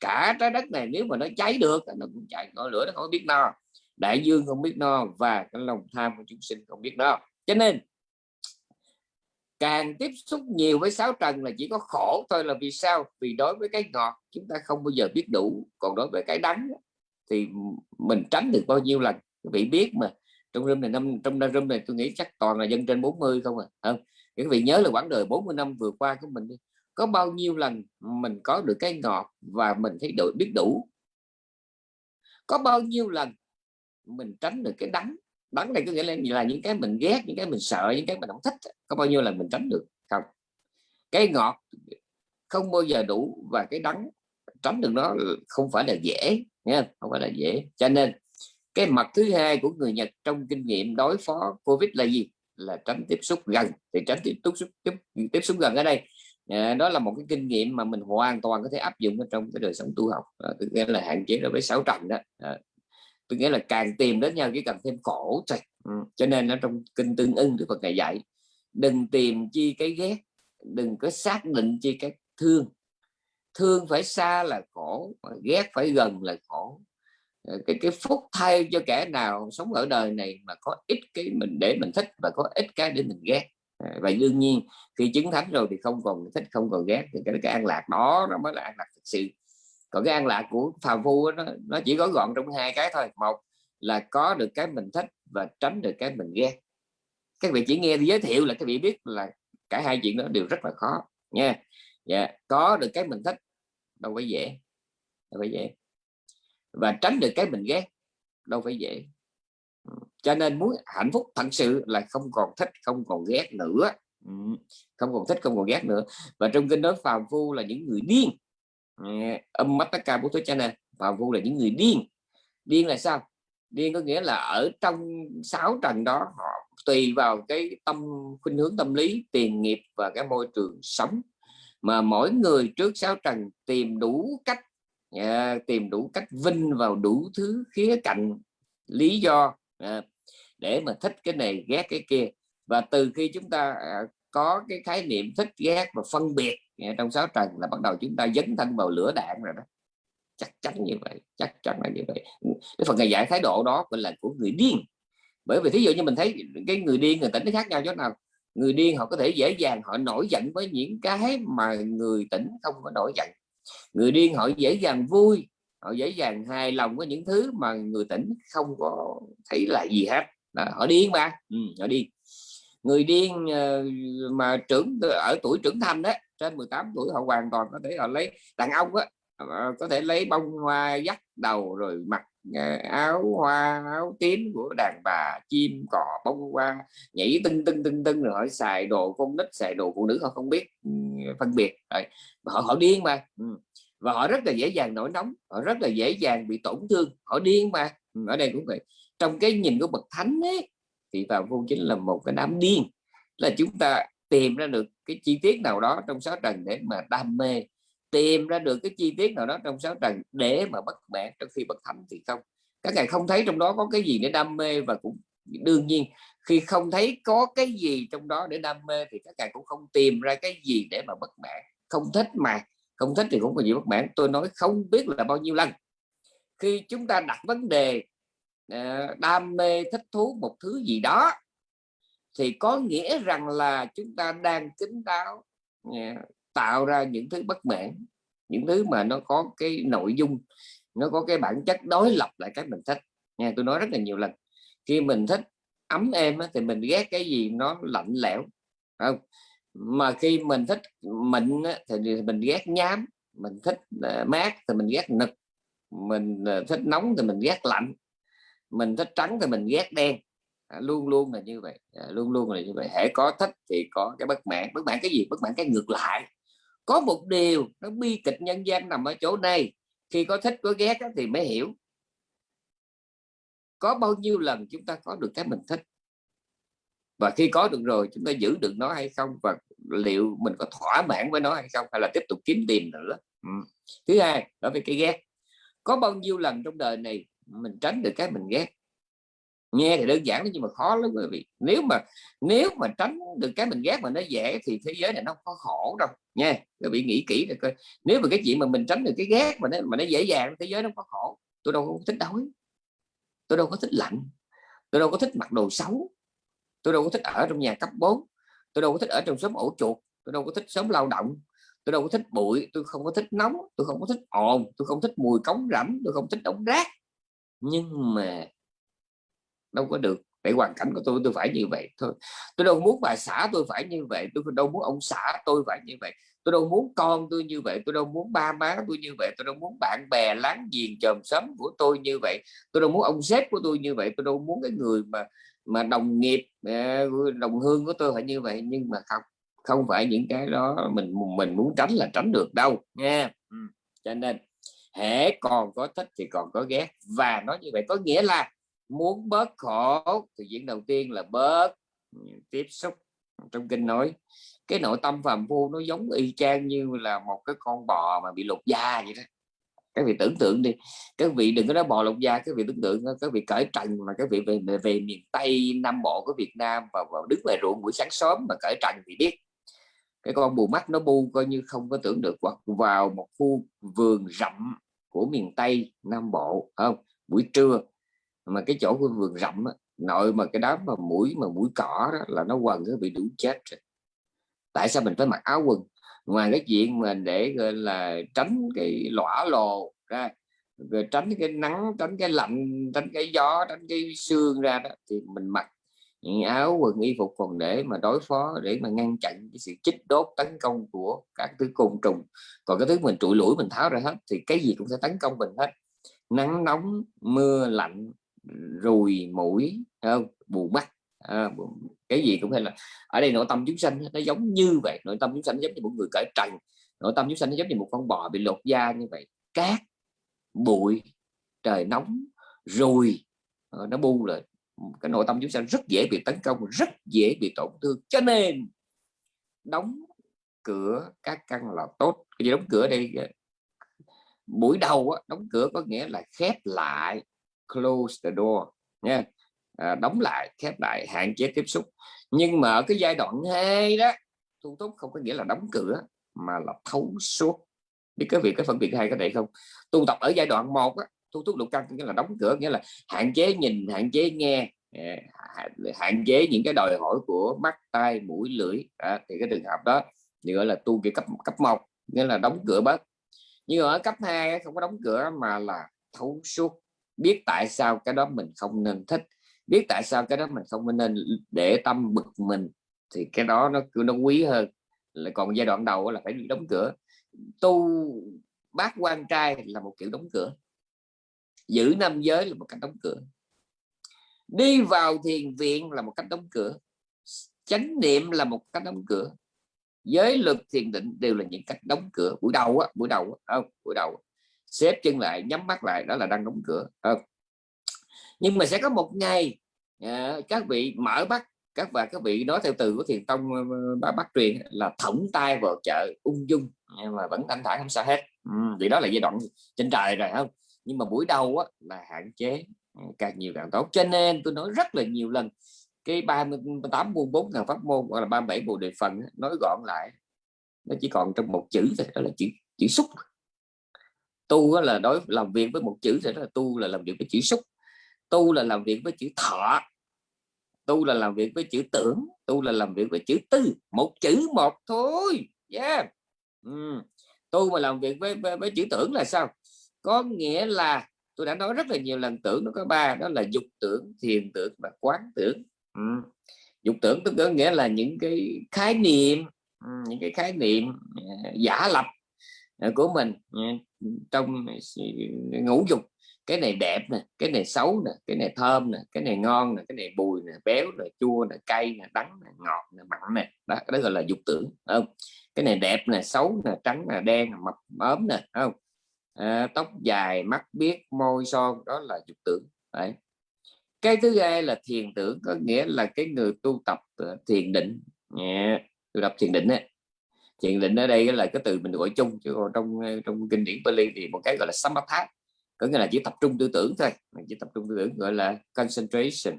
Cả trái đất này nếu mà nó cháy được nó cũng cháy. Ngọn lửa nó không biết no. Đại dương không biết no và cái lòng tham của chúng sinh không biết no. Cho nên càng tiếp xúc nhiều với sáu trần là chỉ có khổ thôi là vì sao? Vì đối với cái ngọt, chúng ta không bao giờ biết đủ. Còn đối với cái đắng thì mình tránh được bao nhiêu lần? Quý vị biết mà. Trong room này, năm, trong room này tôi nghĩ chắc toàn là dân trên 40 không à không? Quý vị nhớ là quãng đời 40 năm vừa qua của mình đi. Có bao nhiêu lần mình có được cái ngọt và mình thấy đủ biết đủ? Có bao nhiêu lần mình tránh được cái đắng? Đắng này có nghĩa là, là những cái mình ghét những cái mình sợ những cái mình không thích có bao nhiêu là mình tránh được? Không. Cái ngọt không bao giờ đủ và cái đắng tránh được nó không phải là dễ nha không? Phải là dễ. Cho nên cái mặt thứ hai của người Nhật trong kinh nghiệm đối phó Covid là gì? Là tránh tiếp xúc gần. Thì tránh tiếp xúc tiếp, tiếp xúc gần ở đây. À, đó là một cái kinh nghiệm mà mình hoàn toàn có thể áp dụng trong cái đời sống tu học. À, tức là hạn chế đối với sáu trần đó. À, tôi nghĩa là càng tìm đến nhau chỉ cần thêm khổ thôi ừ. cho nên nó trong kinh tương ưng Đức Phật ngày dạy đừng tìm chi cái ghét đừng có xác định chi cái thương. Thương phải xa là khổ ghét phải gần là khổ. Ờ, cái cái phúc thay cho kẻ nào sống ở đời này mà có ít cái mình để mình thích và có ít cái để mình ghét. Ờ, và đương nhiên khi chứng thánh rồi thì không còn thích không còn ghét thì cái, cái an lạc đó nó mới là an lạc thực sự còn cái an lạc của phàm phu nó, nó chỉ có gọn trong hai cái thôi. Một là có được cái mình thích và tránh được cái mình ghét. Các vị chỉ nghe giới thiệu là các vị biết là cả hai chuyện đó đều rất là khó nha. Dạ có được cái mình thích đâu phải dễ đâu phải dễ. Và tránh được cái mình ghét đâu phải dễ. Cho nên muốn hạnh phúc thật sự là không còn thích không còn ghét nữa. Không còn thích không còn ghét nữa. Và trong kinh nói phàm phu là những người điên âm mắt tất cả bố thuyết cha nên và vô là những người điên. Điên là sao? Điên có nghĩa là ở trong sáu trần đó họ tùy vào cái tâm khuynh hướng tâm lý tiền nghiệp và cái môi trường sống. Mà mỗi người trước sáu trần tìm đủ cách à, tìm đủ cách vinh vào đủ thứ khía cạnh lý do à, để mà thích cái này ghét cái kia. Và từ khi chúng ta à, có cái khái niệm thích ghét và phân biệt. Trong sáu trần là bắt đầu chúng ta dấn thân vào lửa đạn rồi đó. Chắc chắn như vậy chắc chắn là như vậy. Cái phần ngày giải thái độ đó gọi là của người điên. Bởi vì thí dụ như mình thấy cái người điên người tỉnh nó khác nhau chỗ nào. Người điên họ có thể dễ dàng họ nổi giận với những cái mà người tỉnh không có nổi giận. Người điên họ dễ dàng vui họ dễ dàng hài lòng với những thứ mà người tỉnh không có thấy là gì hết. Là họ điên mà. Ừ, họ điên người điên ờ, mà trưởng ờ, ở tuổi trưởng thành đó trên 18 tuổi họ hoàn toàn có thể họ lấy, đàn ông á ờ, có thể lấy bông hoa, dắt đầu rồi mặc áo hoa, áo tím của đàn bà, chim, cò, bông hoa, nhảy tưng tưng tưng tưng rồi họ xài đồ con nít, xài đồ phụ nữ họ không biết ừ, phân biệt rồi. họ họ điên mà ừ. và họ rất là dễ dàng nổi nóng, họ rất là dễ dàng bị tổn thương, họ điên mà ừ, ở đây cũng vậy trong cái nhìn của bậc thánh ấy thì vào vô chính là một cái đám điên. Là chúng ta tìm ra được cái chi tiết nào đó trong sáu trần để mà đam mê, tìm ra được cái chi tiết nào đó trong sáu trần để mà bất mãn trong khi bậc thánh thì không. Các ngài không thấy trong đó có cái gì để đam mê và cũng đương nhiên, khi không thấy có cái gì trong đó để đam mê thì các ngài cũng không tìm ra cái gì để mà bất mãn không thích mà, không thích thì cũng có gì bất mãn tôi nói không biết là bao nhiêu lần. Khi chúng ta đặt vấn đề Ờ, đam mê thích thú một thứ gì đó thì có nghĩa rằng là chúng ta đang kính đáo ờ, tạo ra những thứ bất mãn, những thứ mà nó có cái nội dung, nó có cái bản chất đối lập lại cái mình thích. Nha tôi nói rất là nhiều lần, khi mình thích ấm êm thì mình ghét cái gì nó lạnh lẽo không? Mà khi mình thích mịn thì mình ghét nhám, mình thích ờ, mát thì mình ghét nực, mình thích nóng thì mình ghét lạnh mình thích trắng thì mình ghét đen. À, luôn luôn là như vậy. À, luôn luôn là như vậy. Hãy có thích thì có cái bất mãn. Bất mãn cái gì? Bất mãn cái ngược lại. Có một điều nó bi kịch nhân gian nằm ở chỗ này. Khi có thích có ghét thì mới hiểu. Có bao nhiêu lần chúng ta có được cái mình thích? Và khi có được rồi chúng ta giữ được nó hay không? Và liệu mình có thỏa mãn với nó hay không? Hay là tiếp tục kiếm tìm nữa? Ừ. thứ hai đối với cái ghét. Có bao nhiêu lần trong đời này mình tránh được cái mình ghét. Nghe thì đơn giản nhưng mà khó lắm quý vị. Nếu mà nếu mà tránh được cái mình ghét mà nó dễ thì thế giới này nó không có khổ đâu. Nha, quý vị nghĩ kỹ được coi. Nếu mà cái chuyện mà mình tránh được cái ghét mà nó mà nó dễ dàng, thế giới nó có khổ, tôi đâu có thích đói. Tôi đâu có thích lạnh. Tôi đâu có thích mặc đồ xấu. Tôi đâu có thích ở trong nhà cấp 4 tôi đâu có thích ở trong xóm ổ chuột. Tôi đâu có thích sớm lao động. Tôi đâu có thích bụi. Tôi không có thích nóng. Tôi không có thích ồn. Tôi không thích mùi cống rẫm tôi không thích đống rác nhưng mà đâu có được. Tại hoàn cảnh của tôi tôi phải như vậy thôi. Tôi đâu muốn bà xã tôi phải như vậy, tôi đâu muốn ông xã tôi phải như vậy. Tôi đâu muốn con tôi như vậy, tôi đâu muốn ba má tôi như vậy, tôi đâu muốn bạn bè láng giềng chòm xóm của tôi như vậy. Tôi đâu muốn ông sếp của tôi như vậy, tôi đâu muốn cái người mà mà đồng nghiệp ờ, đồng hương của tôi phải như vậy. Nhưng mà không không phải những cái đó mình mình muốn tránh là tránh được đâu nha. Ừ. cho nên hễ còn có thích thì còn có ghét. Và nói như vậy có nghĩa là muốn bớt khổ thì diễn đầu tiên là bớt ừ, tiếp xúc. Trong kinh nói cái nội tâm phàm phu nó giống y chang như là một cái con bò mà bị lột da vậy đó. Các vị tưởng tượng đi các vị đừng có nói bò lột da các vị tưởng tượng các vị cởi trần mà các vị về về, về miền tây nam bộ của việt nam và, và đứng ngoài ruộng buổi sáng sớm mà cởi trần thì biết cái con bù mắt nó bu coi như không có tưởng được hoặc vào một khu vườn rậm của miền tây nam bộ không? Buổi trưa mà cái chỗ của vườn rậm á, nội mà cái đám mà mũi mà mũi cỏ đó là nó quần nó bị đủ chết rồi. Tại sao mình phải mặc áo quần? Ngoài cái chuyện mà để gọi là tránh cái lõa lồ ra rồi tránh cái nắng tránh cái lạnh tránh cái gió tránh cái xương ra đó thì mình mặc những áo quần y phục còn để mà đối phó để mà ngăn chặn cái sự chích đốt tấn công của các thứ côn trùng. Còn cái thứ mình trụi lũi mình tháo ra hết thì cái gì cũng sẽ tấn công mình hết. Nắng nóng mưa lạnh rùi mũi không? Bù mắt. À, cái gì cũng hay là ở đây nội tâm chúng sanh nó giống như vậy. Nội tâm chúng sanh giống như một người cởi trần. Nội tâm chúng sanh nó giống như một con bò bị lột da như vậy. Cát bụi trời nóng rùi ờ, nó bu rồi cái nội tâm chúng sanh rất dễ bị tấn công rất dễ bị tổn thương. Cho nên đóng cửa các căn là tốt. Cái gì đóng cửa đây? Buổi đầu á, đóng cửa có nghĩa là khép lại close the door nha. À, đóng lại khép lại hạn chế tiếp xúc. Nhưng mà ở cái giai đoạn hai đó tu túc không có nghĩa là đóng cửa mà là thấu suốt. Biết cái việc cái phân biệt hai cái này không? Tu tập ở giai đoạn một á thu túc lục căn nghĩa là đóng cửa nghĩa là hạn chế nhìn hạn chế nghe à, hạn chế những cái đòi hỏi của mắt tai mũi lưỡi. À, thì cái trường hợp đó thì gọi là tu kiểu cấp cấp một nghĩa là đóng cửa bớt. Nhưng ở cấp 2 không có đóng cửa mà là thấu suốt biết tại sao cái đó mình không nên thích biết tại sao cái đó mình không nên để tâm bực mình thì cái đó nó cứ nó quý hơn. Là còn giai đoạn đầu là phải đóng cửa. Tu bác quan trai là một kiểu đóng cửa giữ năm giới là một cách đóng cửa. Đi vào thiền viện là một cách đóng cửa. Chánh niệm là một cách đóng cửa. Giới luật thiền định đều là những cách đóng cửa. Buổi đầu á buổi đầu không ờ, buổi đầu xếp chân lại nhắm mắt lại đó là đang đóng cửa không nhưng mà sẽ có một ngày à, các vị mở mắt các và các vị nói theo từ của thiền tông bá bắt truyền là thõng tay vào chợ ung dung nhưng mà vẫn thanh thản không sao hết. Ừ, vì đó là giai đoạn trên trời rồi không? Nhưng mà buổi đầu á, là hạn chế ừ, càng nhiều càng tốt. Cho nên tôi nói rất là nhiều lần cái 38 môn 4 ngàn pháp môn hoặc là 37 bộ đề phần nói gọn lại nó chỉ còn trong một chữ thôi đó là chữ chữ xúc. Tu là đối làm việc với một chữ thì đó là tu là làm việc với chữ xúc. Tu là làm việc với chữ thọ. Tu là làm việc với chữ tưởng. Tu là làm việc với chữ tư. Một chữ một thôi. Yeah. ừ. tu mà làm việc với, với với chữ tưởng là sao? Có nghĩa là tôi đã nói rất là nhiều lần tưởng nó có ba đó là dục tưởng thiền tưởng và quán tưởng. Ừ. dục tưởng tức có nghĩa là những cái khái niệm ừ, những cái khái niệm ờ, giả lập ờ, của mình ờ, trong ngũ dục. Cái này đẹp nè cái này xấu nè cái này thơm nè cái này ngon nè cái này bùi nè béo nè chua nè cay nè đắng nè ngọt nè mặn nè. Đó, đó gọi là dục tưởng không? Cái này đẹp nè xấu nè trắng nè đen nè mập ốm nè không? À, tóc dài mắt biết môi son đó là dục tưởng Đấy. cái thứ hai là thiền tưởng có nghĩa là cái người tu tập ờ, thiền định yeah. tu tập thiền định ấy. thiền định ở đây là cái từ mình gọi chung chứ còn trong ờ, trong kinh điển Pali thì một cái gọi là samatha có nghĩa là chỉ tập trung tư tưởng thôi mình chỉ tập trung tư tưởng gọi là concentration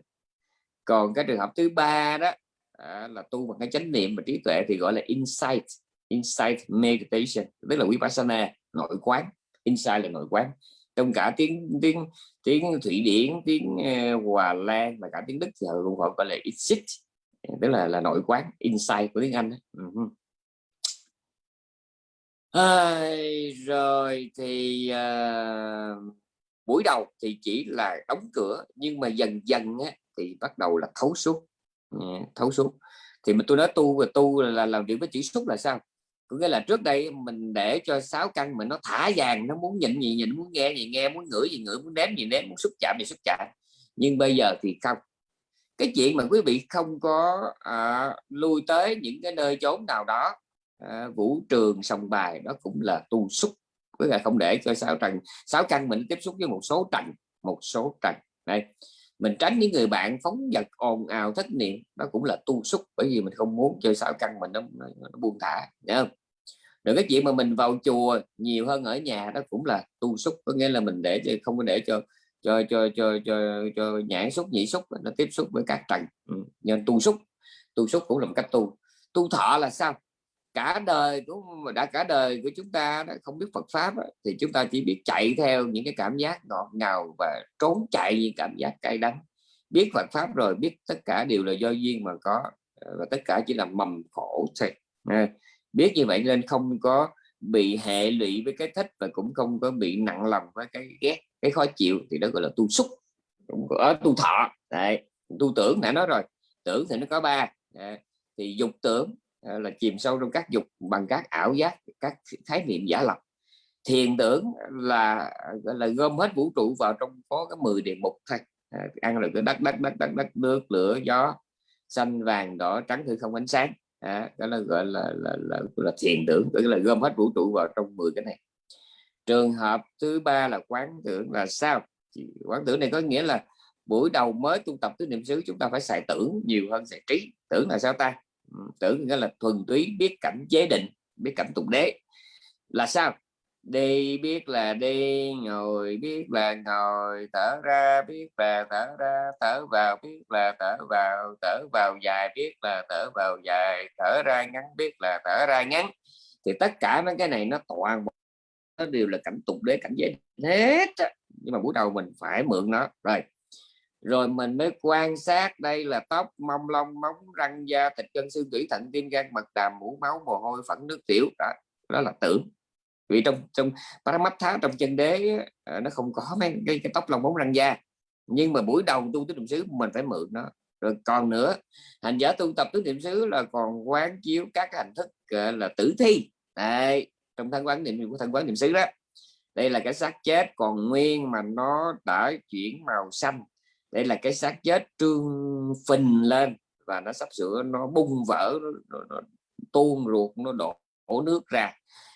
còn cái trường hợp thứ ba đó à, là tu bằng cái chánh niệm và trí tuệ thì gọi là insight insight meditation tức là vipassana nội quán Inside là nội quán. Trong cả tiếng tiếng tiếng thụy điển tiếng uh, hòa lan và cả tiếng đức thì cũng gọi là exit tức là là nội quán inside của tiếng anh đó. Uh -huh. À, rồi thì uh, buổi đầu thì chỉ là đóng cửa nhưng mà dần dần á, thì bắt đầu là thấu suốt. Thấu suốt. Thì mà tôi nói tu và tu là làm việc với chỉ xúc là sao? Có nghĩa là trước đây mình để cho sáu căn mình nó thả vàng nó muốn nhịn gì nhịn muốn nghe gì nghe muốn ngửi gì ngửi muốn nếm gì nếm muốn xúc chạm gì xúc chạm. Nhưng bây giờ thì không. Cái chuyện mà quý vị không có à, lui tới những cái nơi chốn nào đó à, vũ trường sòng bài đó cũng là tu xúc với lại không để cho sáu trần sáu căn mình tiếp xúc với một số trần một số trần. Đây mình tránh những người bạn phóng vật ồn ào thất niệm nó cũng là tu xúc bởi vì mình không muốn chơi sáu căn mình nó, nó, nó buông thả nhớ không? Rồi cái chuyện mà mình vào chùa nhiều hơn ở nhà đó cũng là tu xúc có nghĩa là mình để cho không có để cho cho cho cho cho, cho nhãn xúc nhị xúc nó tiếp xúc với các trần. Ừ. nên tu xúc tu xúc cũng là một cách tu. Tu thọ là sao? Cả đời của đã cả đời của chúng ta đã không biết Phật pháp thì chúng ta chỉ biết chạy theo những cái cảm giác ngọt ngào và trốn chạy những cảm giác cay đắng. Biết Phật pháp rồi, biết tất cả đều là do duyên mà có, và tất cả chỉ là mầm khổ thôi. À, biết như vậy nên không có bị hệ lụy với cái thích và cũng không có bị nặng lòng với cái ghét, cái khó chịu, thì đó gọi là tu xúc ở tu thọ. Đấy. tu tưởng đã nói rồi, tưởng thì nó có ba. À, thì dục tưởng Ờ, là chìm sâu trong các dục bằng các ảo giác các khái niệm giả lập. Thiền tưởng là là gom hết vũ trụ vào trong có cái 10 địa mục thôi. À, ăn là cái đất đất đất đất đất nước lửa gió xanh vàng đỏ trắng thư không ánh sáng. À, đó là gọi là là, là, là thiền tưởng tức là gom hết vũ trụ vào trong 10 cái này. Trường hợp thứ ba là quán tưởng là sao? Quán tưởng này có nghĩa là buổi đầu mới tu tập tứ niệm xứ chúng ta phải xài tưởng nhiều hơn xài trí. Tưởng là sao ta? Tưởng nghĩa là thuần túy biết cảnh chế định, biết cảnh tục đế. Là sao? Đi biết là đi, ngồi biết là ngồi, thở ra biết là thở ra, thở vào biết là thở vào thở vào dài biết là thở vào dài, thở ra ngắn biết là thở ra ngắn. Thì tất cả mấy cái này nó toàn nó đều là cảnh tục đế, cảnh giới hết nhưng mà buổi đầu mình phải mượn nó. Rồi rồi mình mới quan sát đây là tóc mông lông móng răng da thịt gân xương tủy thận tim gan mật đàm mũ máu mồ hôi phẫn nước tiểu. Đó, đó là tưởng. Vì trong trong Paramatha trong chân đế à, nó không có mấy cái, cái tóc lông móng răng da. Nhưng mà buổi đầu tu tứ niệm xứ mình phải mượn nó. Rồi còn nữa hành giả tu tập tứ niệm xứ là còn quán chiếu các hành thức là tử thi. Đây trong thân quán niệm của thân quán niệm xứ đó. Đây là cái xác chết còn nguyên mà nó đã chuyển màu xanh đây là cái xác chết trương phình lên và nó sắp sửa nó bung vỡ nó, nó, nó tuôn ruột nó đổ, đổ nước ra.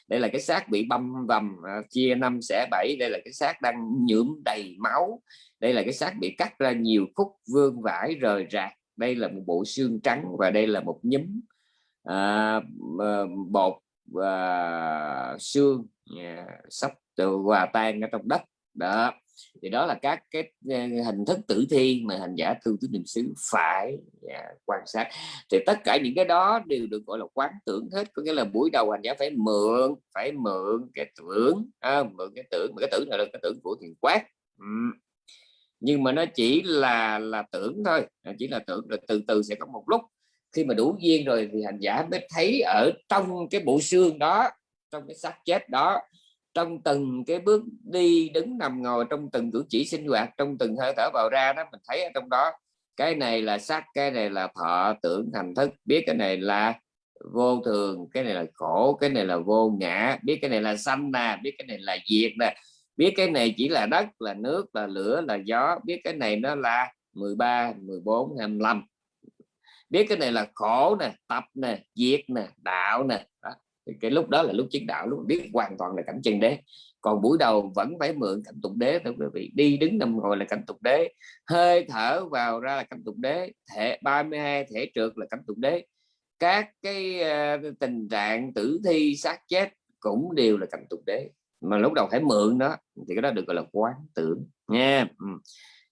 Đây là cái xác bị băm vằm à, chia năm xẻ bảy. Đây là cái xác đang nhuộm đầy máu. Đây là cái xác bị cắt ra nhiều khúc vương vải rời rạc. Đây là một bộ xương trắng và đây là một nhúm à, à bột và xương yeah, sắp từ hòa tan ở trong đất. Đó thì đó là các cái ờ, hình thức tử thi mà hành giả thư tứ niệm xứ phải yeah, quan sát. Thì tất cả những cái đó đều được gọi là quán tưởng hết. Có nghĩa là buổi đầu hành giả phải mượn phải mượn cái tưởng à, mượn cái tưởng mà cái tưởng là cái tưởng của thiền quát ừ. nhưng mà nó chỉ là là tưởng thôi chỉ là tưởng rồi từ từ sẽ có một lúc khi mà đủ duyên rồi thì hành giả mới thấy ở trong cái bộ xương đó trong cái xác chết đó trong từng cái bước đi đứng nằm ngồi trong từng cử chỉ sinh hoạt trong từng hơi thở vào ra đó mình thấy ở trong đó cái này là sắc cái này là thọ tưởng thành thức biết cái này là vô thường cái này là khổ cái này là vô ngã biết cái này là sanh nè biết cái này là diệt nè biết cái này chỉ là đất là nước là lửa là gió biết cái này nó là 13 14 25 biết cái này là khổ nè tập nè diệt nè đạo nè đó. Thì cái lúc đó là lúc chiến đạo lúc biết hoàn toàn là cảnh chân đế. Còn buổi đầu vẫn phải mượn cảnh tục đế thưa quý vị đi đứng nằm ngồi là cảnh tục đế hơi thở vào ra là cảnh tục đế thể 32 thể trượt là cảnh tục đế. Các cái uh, tình trạng tử thi xác chết cũng đều là cảnh tục đế. Mà lúc đầu phải mượn đó thì cái đó được gọi là quán tưởng nha. Ừ.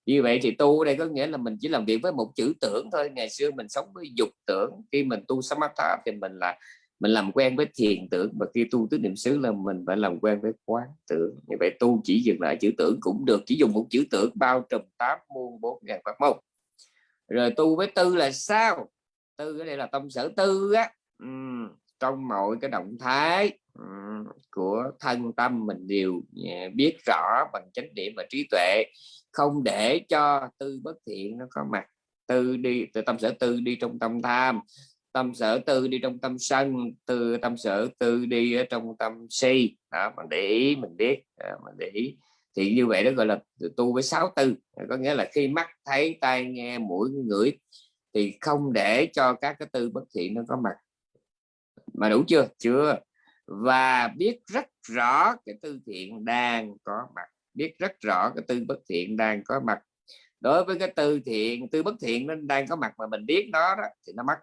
Như vậy thì tu ở đây có nghĩa là mình chỉ làm việc với một chữ tưởng thôi. Ngày xưa mình sống với dục tưởng. Khi mình tu samatha thì mình là mình làm quen với thiền tưởng và khi tu tứ niệm xứ là mình phải làm quen với quán tưởng. Như vậy tu chỉ dừng lại chữ tưởng cũng được chỉ dùng một chữ tưởng bao trùm tám muôn bốn ngàn pháp môn. Rồi tu với tư là sao? Tư cái đây là tâm sở tư á. Ừ, trong mọi cái động thái của thân tâm mình đều à, biết rõ bằng chánh niệm và trí tuệ. Không để cho tư bất thiện nó có mặt. Tư đi từ tâm sở tư đi trong tâm tham tâm sở tư đi trong tâm sân từ tâm sở tư đi ở trong tâm si. Đó mình để ý mình biết. À, mình để ý. Thì như vậy đó gọi là tu với sáu tư. Có nghĩa là khi mắt thấy tai nghe mũi ngửi thì không để cho các cái tư bất thiện nó có mặt. Mà đủ chưa? Chưa. Và biết rất rõ cái tư thiện đang có mặt. Biết rất rõ cái tư bất thiện đang có mặt. Đối với cái tư thiện tư bất thiện nó đang có mặt mà mình biết nó đó thì nó mất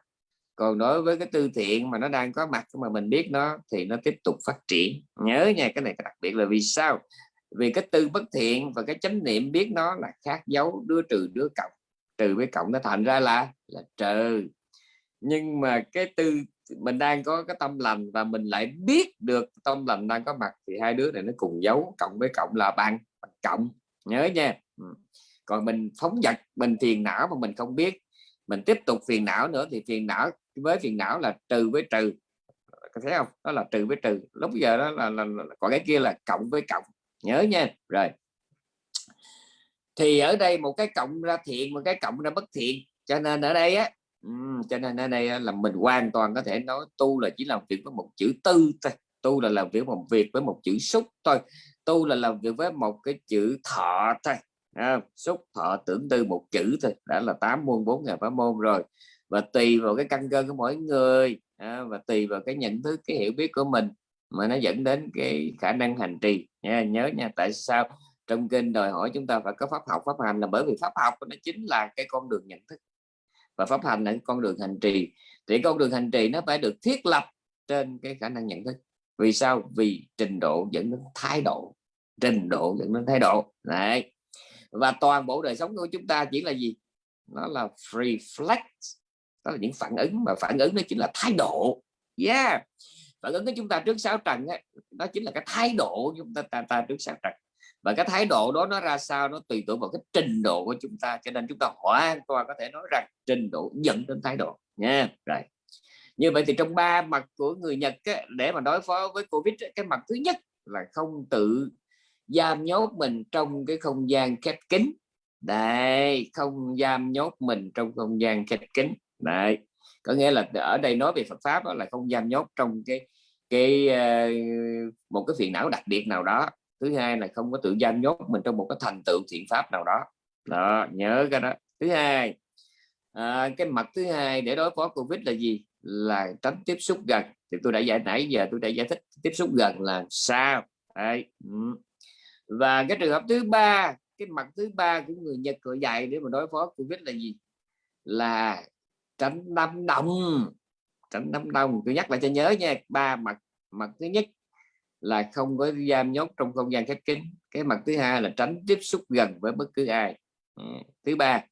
còn đối với cái tư thiện mà nó đang có mặt mà mình biết nó thì nó tiếp tục phát triển. Nhớ nha cái này đặc biệt là vì sao? Vì cái tư bất thiện và cái chánh niệm biết nó là khác dấu đứa trừ đứa cộng. Trừ với cộng nó thành ra là là trừ. Nhưng mà cái tư mình đang có cái tâm lành và mình lại biết được tâm lành đang có mặt thì hai đứa này nó cùng dấu cộng với cộng là bằng, bằng cộng. Nhớ nha. Còn mình phóng dật mình thiền não mà mình không biết mình tiếp tục phiền não nữa thì phiền não với phiền não là trừ với trừ. Có thấy không? Đó là trừ với trừ. Lúc giờ đó là, là, là còn cái kia là cộng với cộng. Nhớ nha. Rồi. Thì ở đây một cái cộng ra thiện một cái cộng ra bất thiện. Cho nên ở đây á cho nên ở đây là mình hoàn toàn có thể nói tu là chỉ làm việc với một chữ tư thôi. Tu là làm việc một việc với một chữ xúc thôi. Tu là làm việc với một cái chữ thọ thôi à, xúc thọ tưởng tư một chữ thôi đã là tám môn bốn ngày pháp môn rồi. Và tùy vào cái căn cơ của mỗi người à, và tùy vào cái nhận thức cái hiểu biết của mình mà nó dẫn đến cái khả năng hành trì. Nha nhớ nha tại sao trong kinh đòi hỏi chúng ta phải có pháp học pháp hành là bởi vì pháp học nó chính là cái con đường nhận thức. Và pháp hành là con đường hành trì. Thì con đường hành trì nó phải được thiết lập trên cái khả năng nhận thức. Vì sao? Vì trình độ dẫn đến thái độ. Trình độ dẫn đến thái độ. Đấy và toàn bộ đời sống của chúng ta chỉ là gì? Nó là reflect đó là những phản ứng mà phản ứng nó chính là thái độ. Yeah. Phản ứng của chúng ta trước sáu trần ấy, đó chính là cái thái độ của chúng ta, ta, ta trước sáu trần. Và cái thái độ đó nó ra sao? Nó tùy thuộc vào cái trình độ của chúng ta. Cho nên chúng ta hoàn toàn có thể nói rằng trình độ dẫn đến thái độ. Nha rồi như vậy thì trong ba mặt của người Nhật ấy, để mà đối phó với Covid cái mặt thứ nhất là không tự giam nhốt mình trong cái không gian khép kín. Đây không giam nhốt mình trong không gian khép kín. Đấy có nghĩa là ở đây nói về Phật pháp là không giam nhốt trong cái cái ờ, một cái phiền não đặc biệt nào đó. Thứ hai là không có tự giam nhốt mình trong một cái thành tựu thiện pháp nào đó. Đó nhớ cái đó. Thứ hai à, cái mặt thứ hai để đối phó covid là gì? Là tránh tiếp xúc gần. Thì tôi đã giải nãy giờ tôi đã giải thích tiếp xúc gần là sao? Đấy. Ừ và cái trường hợp thứ ba, cái mặt thứ ba của người Nhật gọi dạy để mà đối phó covid là gì? Là tránh đám đông. Tránh đám đông. Tôi nhắc lại cho nhớ nha, ba mặt mặt thứ nhất là không có giam nhốt trong không gian khép kín. Cái mặt thứ hai là tránh tiếp xúc gần với bất cứ ai. Ừ. thứ ba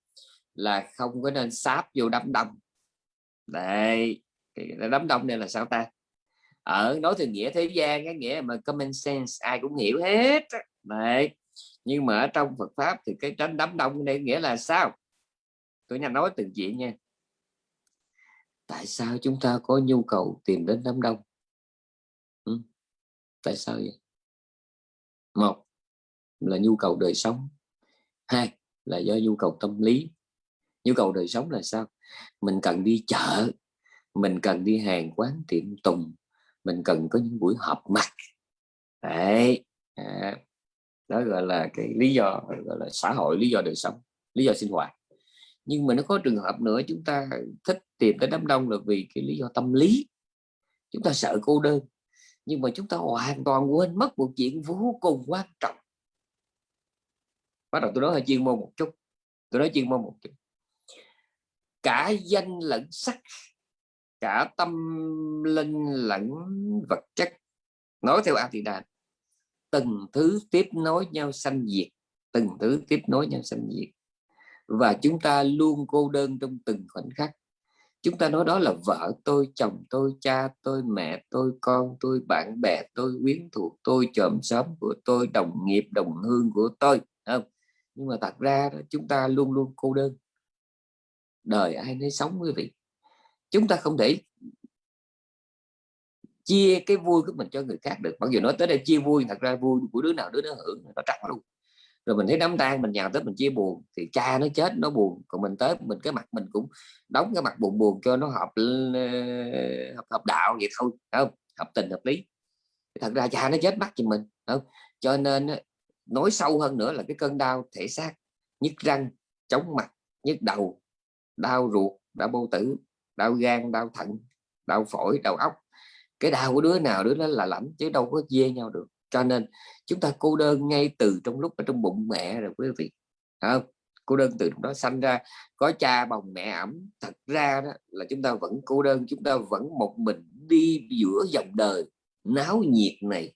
là không có nên sáp vô đám đông. Đây đám đông này là sao ta? Ở nói từ nghĩa thế gian, cái nghĩa mà common sense, ai cũng hiểu hết đấy. Nhưng mà ở trong Phật pháp thì cái tránh đám đông đây nghĩa là sao? Tôi nhanh nói từng chuyện nha. Tại sao chúng ta có nhu cầu tìm đến đám đông? Ừ? tại sao vậy? Một là nhu cầu đời sống. Hai là do nhu cầu tâm lý. Nhu cầu đời sống là sao? Mình cần đi chợ mình cần đi hàng quán tiệm tùng mình cần có những buổi họp mặt. Đấy. À, đó gọi là cái lý do, gọi là xã hội, lý do đời sống, lý do sinh hoạt. Nhưng mà nó có trường hợp nữa, chúng ta thích tìm tới đám đông là vì cái lý do tâm lý. Chúng ta sợ cô đơn, nhưng mà chúng ta hoàn toàn quên mất một chuyện vô cùng quan trọng. Bắt đầu tôi nói hơi chuyên môn một chút. Tôi nói chuyên môn một chút. Cả danh lẫn sắc, cả tâm linh lẫn vật chất, nói theo Atida từng thứ tiếp nối nhau sanh diệt, từng thứ tiếp nối nhau sanh diệt. Và chúng ta luôn cô đơn trong từng khoảnh khắc. Chúng ta nói đó là vợ tôi, chồng tôi, cha tôi, mẹ tôi, con tôi, bạn bè tôi, quyến thuộc tôi, chòm xóm của tôi, đồng nghiệp, đồng hương của tôi không? Nhưng mà thật ra chúng ta luôn luôn cô đơn. Đời ai nấy sống quý vị. Chúng ta không thể chia cái vui của mình cho người khác được. Mặc dù nói tới đây chia vui thật ra vui của đứa nào đứa nó hưởng nó trắc luôn. Rồi mình thấy đám tang mình nhào tới mình chia buồn thì cha nó chết nó buồn. Còn mình tới mình cái mặt mình cũng đóng cái mặt buồn buồn cho nó hợp ờ, hợp, hợp đạo vậy thôi không? Hợp tình hợp lý. Thật ra cha nó chết bắt cho mình không? Cho nên nói sâu hơn nữa là cái cơn đau thể xác nhức răng chóng mặt nhức đầu đau ruột đau bao tử đau gan đau thận đau phổi đau óc cái đau của đứa nào đứa đó là lạnh chứ đâu có dê nhau được. Cho nên chúng ta cô đơn ngay từ trong lúc ở trong bụng mẹ rồi quý vị không? Cô đơn từ đó sanh ra có cha bồng mẹ ẩm thật ra đó là chúng ta vẫn cô đơn chúng ta vẫn một mình đi giữa dòng đời náo nhiệt này.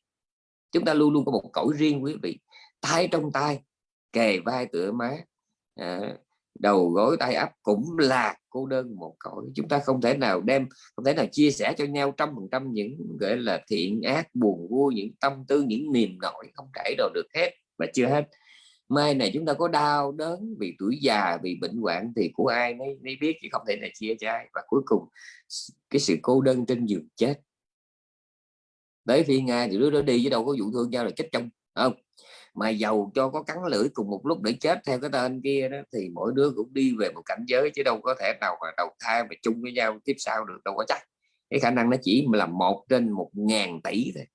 Chúng ta luôn luôn có một cõi riêng quý vị tay trong tay kề vai tựa má à, đầu gối tay áp cũng là cô đơn một cõi. Chúng ta không thể nào đem không thể nào chia sẻ cho nhau trăm phần trăm những gọi là thiện ác buồn vui những tâm tư những niềm nổi không kể đâu được hết và chưa hết. Mai này chúng ta có đau đớn vì tuổi già vì bệnh hoạn thì của ai mới, mới biết chứ không thể nào chia cho ai. Và cuối cùng cái sự cô đơn trên giường chết. Tới phi nga thì đứa đó đi chứ đâu có vụ thương nhau là chết trong không? Mà giàu cho có cắn lưỡi cùng một lúc để chết theo cái tên kia đó, thì mỗi đứa cũng đi về một cảnh giới chứ đâu có thể nào mà đầu thai mà chung với nhau tiếp sau được, đâu có chắc. Cái khả năng nó chỉ là một trên một ngàn tỷ thôi.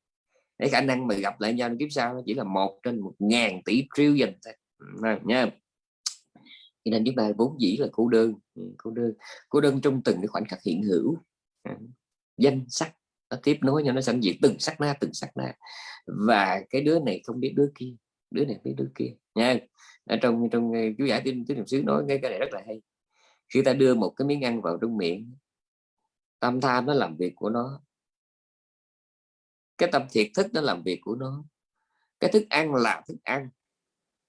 Cái khả năng mà gặp lại nhau kiếp sau nó chỉ là một trên một ngàn tỷ trillion thôi. Nha cho nên chúng ta vốn dĩ là cô đơn. Cô đơn cô đơn trong từng cái khoảnh khắc hiện hữu. Danh sắc nó tiếp nối nhau, nó sẵn diệt từng sắc na, từng sắc na. Và cái đứa này không biết đứa kia đứa này với đứa kia. Nha, ở trong trong ờ, chú giải tin tín niệm xứ nói cái cái này rất là hay. Khi ta đưa một cái miếng ăn vào trong miệng, tâm tham nó làm việc của nó, cái tâm thiệt thức nó làm việc của nó, cái thức ăn là thức ăn,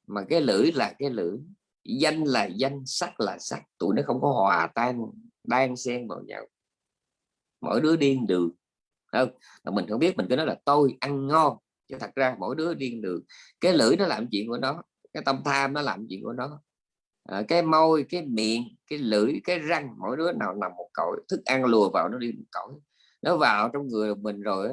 mà cái lưỡi là cái lưỡi, danh là danh, sắc là sắc, tụi nó không có hòa tan đan xen vào nhau. Mỗi đứa điên đường không? Mà mình không biết, mình cứ nói là tôi ăn ngon chứ thật ra mỗi đứa điên được cái lưỡi nó làm chuyện của nó cái tâm tham nó làm chuyện của nó. À, cái môi cái miệng cái lưỡi cái răng mỗi đứa nào nằm một cõi thức ăn lùa vào nó đi một cõi. Nó vào trong người mình rồi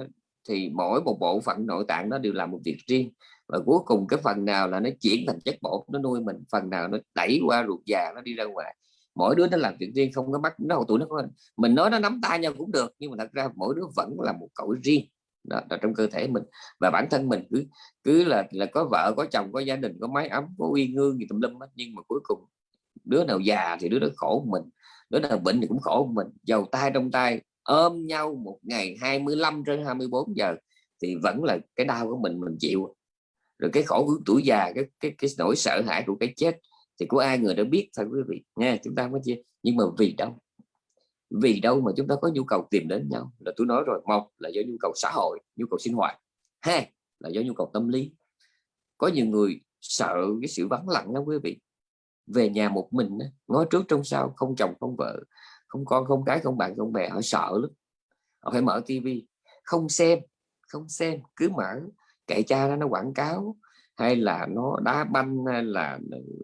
thì mỗi một bộ phận nội tạng nó đều làm một việc riêng. Và cuối cùng cái phần nào là nó chuyển thành chất bột nó nuôi mình phần nào nó đẩy qua ruột già nó đi ra ngoài. Mỗi đứa nó làm việc riêng không có bắt nó tụi nó có mình nói nó nắm tay nhau cũng được nhưng mà thật ra mỗi đứa vẫn là một cõi riêng đó, là trong cơ thể mình. Và bản thân mình cứ cứ là là có vợ có chồng có gia đình có mái ấm có uy ngương gì tùm lum hết. Nhưng mà cuối cùng đứa nào già thì đứa đó khổ mình đứa nào bệnh thì cũng khổ mình. Giàu tay trong tay ôm nhau một ngày 25 trên 24 giờ thì vẫn là cái đau của mình mình chịu. Rồi cái khổ của tuổi già cái cái cái nỗi sợ hãi của cái chết thì của ai người đã biết thôi quý vị. Nghe chúng ta mới chia. Nhưng mà vì đâu? Vì đâu mà chúng ta có nhu cầu tìm đến nhau? Là tôi nói rồi, một là do nhu cầu xã hội, nhu cầu sinh hoạt. Hai là do nhu cầu tâm lý. Có nhiều người sợ cái sự vắng lặng đó quý vị. Về nhà một mình ngó trước trong sau, không chồng, không vợ, không con, không cái, không bạn, không bè, họ sợ lắm. Họ phải mở tivi không xem không xem, cứ mở, kệ cha nó nó quảng cáo. Hay là nó đá banh, hay là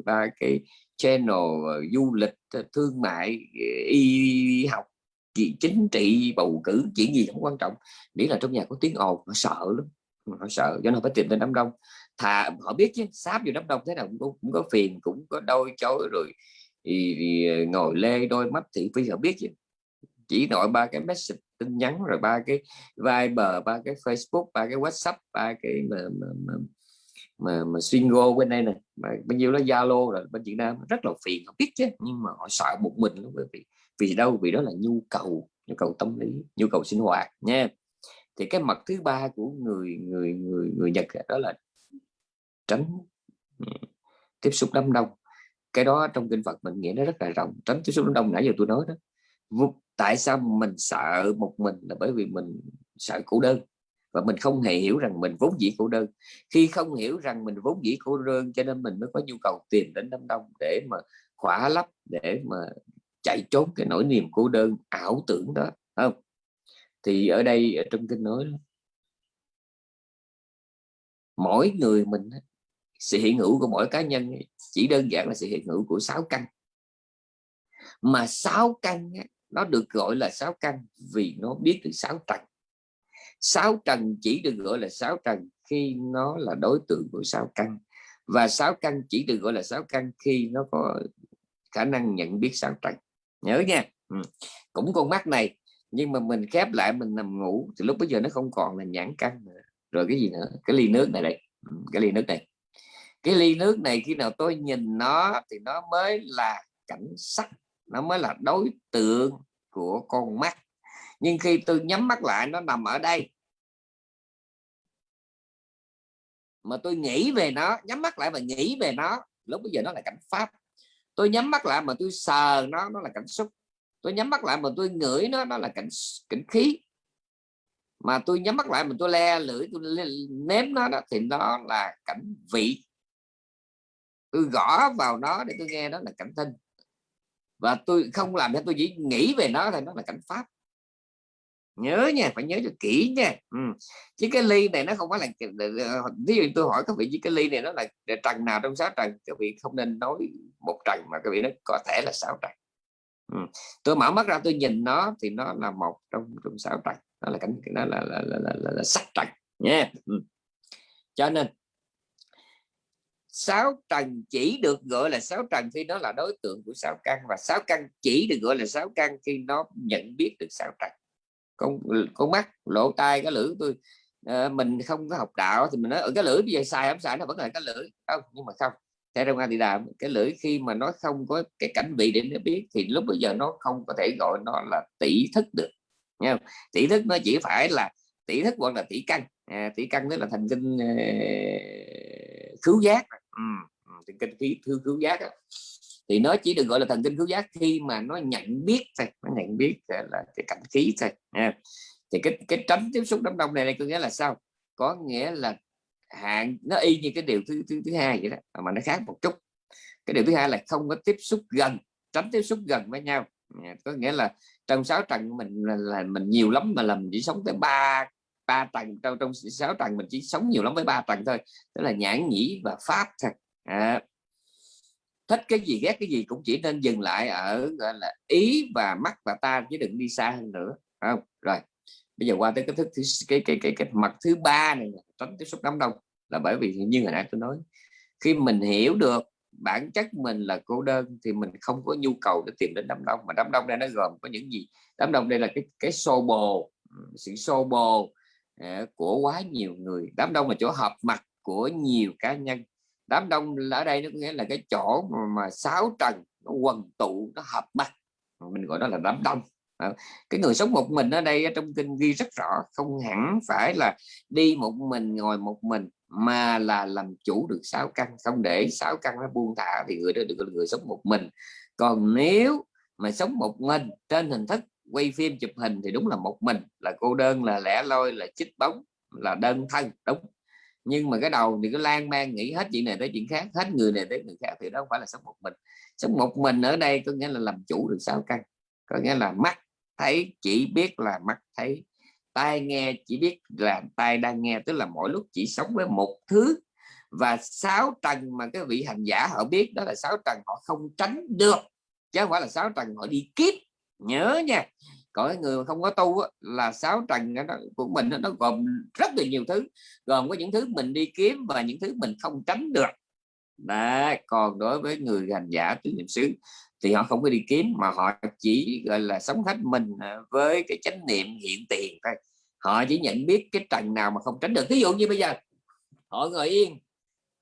ba cái channel ờ, du lịch ờ, thương mại ờ, y học gì chính trị bầu cử chuyện gì không quan trọng. Miễn là trong nhà có tiếng ồn họ sợ lắm họ sợ cho nên phải tìm đến đám đông. Thà họ biết chứ sáp vô đám đông thế nào cũng có, cũng có phiền cũng có đôi chối rồi thì, thì ngồi lê đôi mắt thị phi họ biết chứ. Chỉ nội ba cái message tin nhắn rồi ba cái Viber ba cái Facebook ba cái WhatsApp ba cái mà mà, mà, mà, mà single bên đây này mà bao nhiêu đó Zalo rồi bên Việt Nam rất là phiền không biết chứ nhưng mà họ sợ một mình lắm bởi vì vì đâu vì đó là nhu cầu nhu cầu tâm lý nhu cầu sinh hoạt nha. Thì cái mặt thứ ba của người người người người Nhật đó là tránh ừ, tiếp xúc đám đông. Cái đó trong kinh Phật mình nghĩa nó rất là rộng tránh tiếp xúc đám đông nãy giờ tôi nói đó. Tại sao mình sợ một mình là bởi vì mình sợ cô đơn? Và mình không hề hiểu rằng mình vốn dĩ cô đơn. Khi không hiểu rằng mình vốn dĩ cô đơn, cho nên mình mới có nhu cầu tìm đến đám đông để mà khỏa lấp, để mà chạy trốn cái nỗi niềm cô đơn, ảo tưởng đó không? Thì ở đây, ở trong kinh nói mỗi người mình sự hiện hữu của mỗi cá nhân chỉ đơn giản là sự hiện hữu của sáu căn. Mà sáu căn nó được gọi là sáu căn vì nó biết được sáu tầng sáu trần chỉ được gọi là sáu trần khi nó là đối tượng của sáu căn. Và sáu căn chỉ được gọi là sáu căn khi nó có khả năng nhận biết sáu trần nhớ nha. Ừ. cũng con mắt này, nhưng mà mình khép lại, mình nằm ngủ, thì lúc bây giờ nó không còn là nhãn căn nữa. Rồi cái gì nữa? Cái ly nước này đây. Ừ, cái ly nước này. Cái ly nước này khi nào tôi nhìn nó thì nó mới là cảnh sắc, nó mới là đối tượng của con mắt. Nhưng khi tôi nhắm mắt lại, nó nằm ở đây. Mà tôi nghĩ về nó, nhắm mắt lại và nghĩ về nó. Lúc bây giờ nó là cảnh pháp. Tôi nhắm mắt lại mà tôi sờ nó nó là cảnh xúc. Tôi nhắm mắt lại mà tôi ngửi nó nó là cảnh cảnh khí. Mà tôi nhắm mắt lại mà tôi le lưỡi, tôi nếm nó đó, thì nó là cảnh vị. Tôi gõ vào nó để tôi nghe đó là cảnh thinh và tôi không làm cho tôi chỉ nghĩ về nó thì nó là cảnh pháp nhớ nha phải nhớ cho kỹ nha ừ. chứ cái ly này nó không phải là ví ờ, ờ, dụ tôi hỏi các vị chứ cái ly này nó là trần nào trong sáu trần các vị không nên nói một trần mà các vị nó có thể là sáu trần ừ. tôi mở mắt ra tôi nhìn nó thì nó là một trong trong sáu trần nó là cảnh nó là là, là, là, là, là sắc trần nha ừ. cho nên sáu trần chỉ được gọi là sáu trần khi nó là đối tượng của sáu căn và sáu căn chỉ được gọi là sáu căn khi nó nhận biết được sáu trần con con mắt lỗ tai cái lưỡi tôi à, mình không có học đạo thì mình nói ở cái lưỡi bây giờ xài không xài? Nó vẫn là cái lưỡi. Không nhưng mà không theo trong thì đàm cái lưỡi khi mà nó không có cái cảnh vị để nó biết thì lúc bây giờ nó không có thể gọi nó là tỷ thức được nha tỷ thức nó chỉ phải là tỷ thức hoặc là tỷ căn. À, tỷ căn tức là thành kinh uh, khứu giác. Ừ, ừ, thần kinh khí thư khứu giác đó thì nó chỉ được gọi là thần kinh khứu giác khi mà nó nhận biết thôi nó nhận biết là cái cảnh khí thôi nha thì cái cái tránh tiếp xúc đám đông này, này có nghĩa là sao? Có nghĩa là hạn nó y như cái điều thứ thứ thứ hai vậy đó mà nó khác một chút. Cái điều thứ hai là không có tiếp xúc gần tránh tiếp xúc gần với nhau. Có nghĩa là trong sáu trần mình là, là mình nhiều lắm mà làm chỉ sống tới ba ba tầng trong trong sáu tầng mình chỉ sống nhiều lắm với ba tầng thôi tức là nhãn nhĩ và pháp thôi. À, thích cái gì ghét cái gì cũng chỉ nên dừng lại ở gọi là ý và mắt và ta chứ đừng đi xa hơn nữa không? Rồi bây giờ qua tới cái thức cái cái cái cái, cái mặt thứ ba này tránh tiếp xúc đám đông là bởi vì như hồi nãy tôi nói khi mình hiểu được bản chất mình là cô đơn thì mình không có nhu cầu để tìm đến đám đông mà đám đông đây nó gồm có những gì? Đám đông đây là cái cái xô bồ sự xô bồ ờ, của quá nhiều người. Đám đông là chỗ họp mặt của nhiều cá nhân đám đông ở đây nó nghĩa là cái chỗ mà, mà sáu trần nó quần tụ nó hợp mặt mình gọi đó là đám đông. Cái người sống một mình ở đây trong kinh ghi rất rõ không hẳn phải là đi một mình ngồi một mình mà là làm chủ được sáu căn. Không để sáu căn nó buông thả thì người đó được người sống một mình. Còn nếu mà sống một mình trên hình thức quay phim chụp hình thì đúng là một mình. Là cô đơn là lẻ loi là chích bóng là đơn thân đúng nhưng mà cái đầu thì cứ lan man nghĩ hết chuyện này tới chuyện khác, hết người này tới người khác thì đó không phải là sống một mình. Sống một mình ở đây có nghĩa là làm chủ được sáu căn, có nghĩa là mắt thấy chỉ biết là mắt thấy, tai nghe chỉ biết là tai đang nghe, tức là mỗi lúc chỉ sống với một thứ. Và sáu tầng mà cái vị hành giả họ biết đó là sáu tầng họ không tránh được, chứ không phải là sáu tầng họ đi kiếp. Nhớ nha cõi người mà không có tu á, là sáu trần đó, của mình nó gồm rất là nhiều thứ. Gồm có những thứ mình đi kiếm và những thứ mình không tránh được. Đấy, còn đối với người hành giả tứ niệm xứ thì họ không có đi kiếm mà họ chỉ gọi là sống hết mình à, với cái chánh niệm hiện tiền thôi. Họ chỉ nhận biết cái trần nào mà không tránh được. Ví dụ như bây giờ họ ngồi yên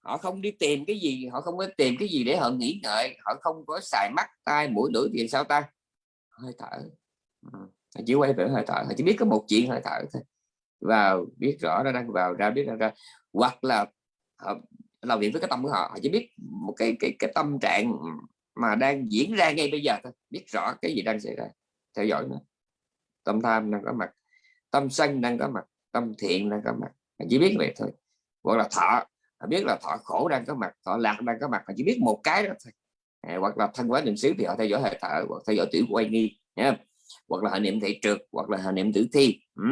họ không đi tìm cái gì họ không có tìm cái gì để họ nghĩ ngợi họ không có xài mắt tai mũi lưỡi thì sao ta? Hơi thở họ chỉ quay về hơi thở họ chỉ biết có một chuyện hơi thở thôi. Vào biết rõ nó đang vào ra biết ra ra. Hoặc là họ làm việc với cái tâm của họ họ chỉ biết một cái cái cái tâm trạng mà đang diễn ra ngay bây giờ thôi. Biết rõ cái gì đang xảy ra theo dõi nó. Tâm tham đang có mặt tâm sân đang có mặt tâm thiện đang có mặt. Họ chỉ biết vậy thôi. Hoặc là thọ họ biết là thọ khổ đang có mặt thọ lạc đang có mặt họ chỉ biết một cái đó thôi. À, hoặc là thân quá niệm xứ thì họ theo dõi hơi thở hoặc theo dõi tiểu quay nghi nhé hoặc là họ niệm thị trượt hoặc là họ niệm tử thi. Ừ.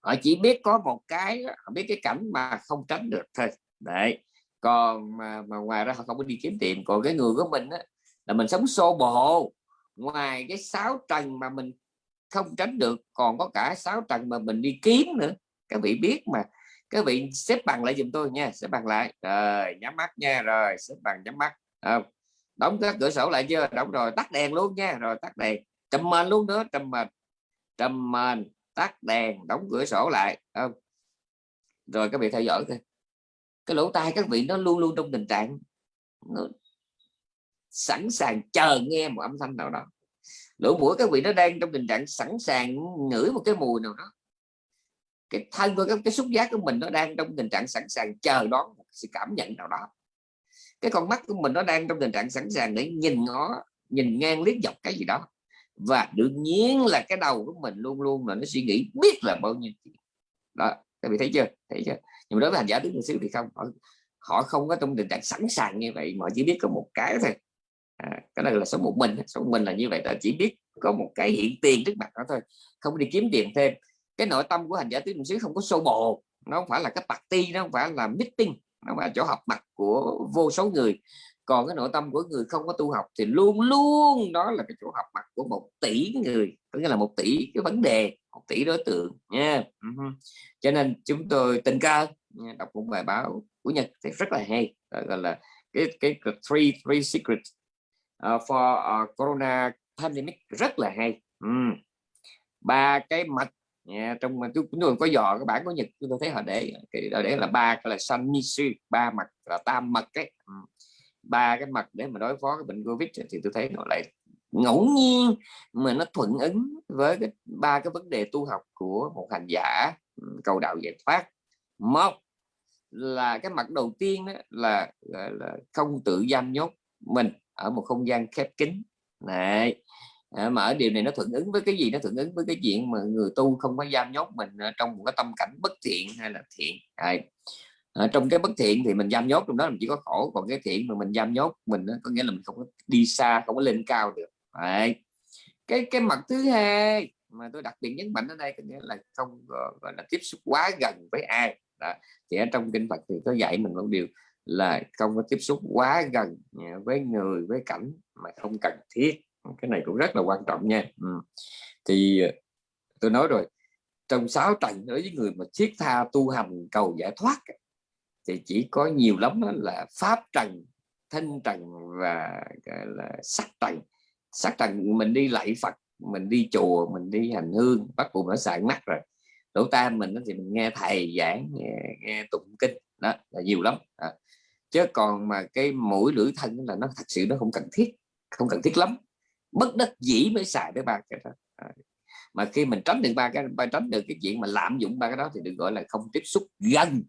họ chỉ biết có một cái họ biết cái cảnh mà không tránh được thôi. Đấy. Còn mà, mà ngoài ra họ không có đi kiếm tiền. Còn cái người của mình á, là mình sống xô bồ. Ngoài cái sáu trần mà mình không tránh được còn có cả sáu trần mà mình đi kiếm nữa. Các vị biết mà. Các vị xếp bằng lại giùm tôi nha. Xếp bằng lại. Rồi nhắm mắt nha. Rồi xếp bằng nhắm mắt. Không? Đóng các cửa sổ lại chưa? Đóng rồi. Tắt đèn luôn nha. Rồi tắt đèn trầm mền luôn nữa trầm mền. Trầm mền tắt đèn đóng cửa sổ lại không? Rồi các vị theo dõi thôi cái lỗ tai các vị nó luôn luôn trong tình trạng nó sẵn sàng chờ nghe một âm thanh nào đó. Lỗ mũi các vị nó đang trong tình trạng sẵn sàng ngửi một cái mùi nào đó. Cái thân của cái, cái xúc giác của mình nó đang trong tình trạng sẵn sàng chờ đón một sự cảm nhận nào đó. Cái con mắt của mình nó đang trong tình trạng sẵn sàng để nhìn ngó nhìn ngang liếc dọc cái gì đó và đương nhiên là cái đầu của mình luôn luôn là nó suy nghĩ biết là bao nhiêu đó các vị thấy chưa? Thấy chưa? Nhưng mà đối với hành giả đứng niệm thì không họ, họ không có trong tình trạng sẵn sàng như vậy mà chỉ biết có một cái thôi. À, cái này là số một mình số một mình là như vậy là chỉ biết có một cái hiện tiền trước mặt đó thôi không đi kiếm tiền thêm. Cái nội tâm của hành giả tứ niệm xứ không có sâu bồ nó không phải là cái party nó không phải là meeting nó phải chỗ họp mặt của vô số người còn cái nội tâm của người không có tu học thì luôn luôn đó là cái chỗ học mặt của một tỷ người có nghĩa là một tỷ cái vấn đề một tỷ đối tượng nha. Cho nên chúng tôi tình cờ đọc một bài báo của Nhật thì rất là hay gọi là cái cái three three secrets uh, for uh, corona pandemic rất là hay. Uhm. ba cái mặt yeah, trong mà chúng tôi có dò cái bản của Nhật chúng tôi thấy họ để cái để là ba cái là sanmisu ba mặt là tam mật cái ba cái mặt để mà đối phó cái bệnh covid thì tôi thấy nó lại ngẫu nhiên mà nó thuận ứng với cái ba cái vấn đề tu học của một hành giả cầu đạo giải thoát. Một là cái mặt đầu tiên đó là, là, là không tự giam nhốt mình ở một không gian khép kín. Này à, mà ở điều này nó thuận ứng với cái gì? Nó thuận ứng với cái chuyện mà người tu không có giam nhốt mình ờ, trong một cái tâm cảnh bất thiện hay là thiện. Đấy. À, trong cái bất thiện thì mình giam nhốt trong đó mình chỉ có khổ còn cái thiện mà mình giam nhốt mình có nghĩa là mình không có đi xa không có lên cao được Đấy. cái cái mặt thứ hai mà tôi đặc biệt nhấn mạnh ở đây có nghĩa là không ờ, gọi là tiếp xúc quá gần với ai đó. thì ở trong kinh Phật thì có dạy mình một điều là không có tiếp xúc quá gần à, với người với cảnh mà không cần thiết cái này cũng rất là quan trọng nha ừ. thì ờ, tôi nói rồi trong sáu trần đối với người mà thiết tha tu hành cầu giải thoát thì chỉ có nhiều lắm là pháp trần thân trần và là sắc trần sắc trần mình đi lạy Phật mình đi chùa mình đi hành hương bắt buộc nó sạn mắt rồi lỗ tam mình thì mình nghe thầy giảng nghe, nghe tụng kinh đó là nhiều lắm à. chứ còn mà cái mũi lưỡi thân là nó thật sự nó không cần thiết không cần thiết lắm bất đắc dĩ mới xài tới ba cái đó à. mà khi mình tránh được ba cái ba tránh được cái chuyện mà lạm dụng ba cái đó thì được gọi là không tiếp xúc gần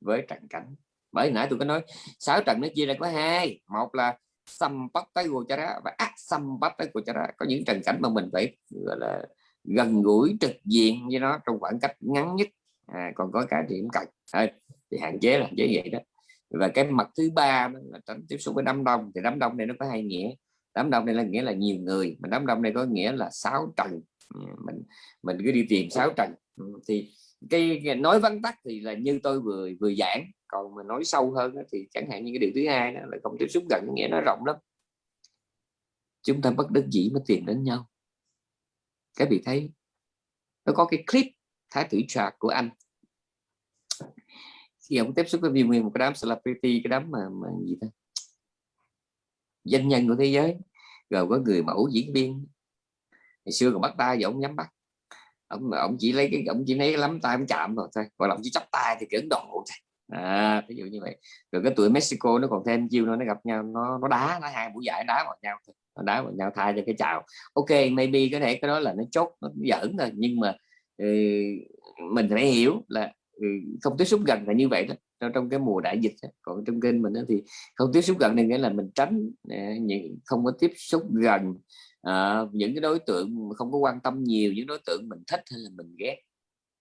với trần cảnh. Bởi nãy tôi có nói sáu trần nó chia ra có hai. Một là xâm bắt tới gochara và ác xâm bắt tới gochara có những trần cảnh mà mình phải gọi là gần gũi trực diện với nó trong khoảng cách ngắn nhất. À, còn có cả điểm cạnh à, thì hạn chế là hạn chế vậy đó. Và cái mặt thứ ba đó là tránh tiếp xúc với đám đông. Thì đám đông này nó có hai nghĩa. Đám đông này là nghĩa là nhiều người mà đám đông này có nghĩa là sáu trần ừ, mình mình cứ đi tìm sáu trần ừ, thì cái nói vắn tắt thì là như tôi vừa vừa giảng. Còn mà nói sâu hơn thì chẳng hạn như cái điều thứ hai đó là không tiếp xúc gần nghĩa nó rộng lắm. Chúng ta bất đắc dĩ mới tìm đến nhau. Cái vị thấy nó có cái clip thái tử trạc của anh. Khi ông tiếp xúc với viên nguyên một cái đám celebrity cái đám mà, mà gì đó danh nhân của thế giới. Rồi có người mẫu diễn viên. Ngày xưa còn bắt tay giờ ông nhắm bắt ông ông chỉ lấy cái ông chỉ lấy cái lắm tay ông chạm rồi thôi. Còn là ông chỉ chắp tay thì kiểu độ thôi. À, ví dụ như vậy. Rồi cái tuổi Mexico nó còn thêm chiêu nó nó gặp nhau nó nó đá nó hai buổi giải đá vào nhau nó đá vào nhau thay cho cái chào. Ok maybe có thể cái đó là nó chốt nó giỡn thôi. Nhưng mà ừ, mình phải hiểu là ừ, không tiếp xúc gần là như vậy đó. Trong cái mùa đại dịch còn trong kênh mình thì không tiếp xúc gần này nghĩa là mình tránh à, những không có tiếp xúc gần à, những cái đối tượng không có quan tâm nhiều những đối tượng mình thích hay là mình ghét.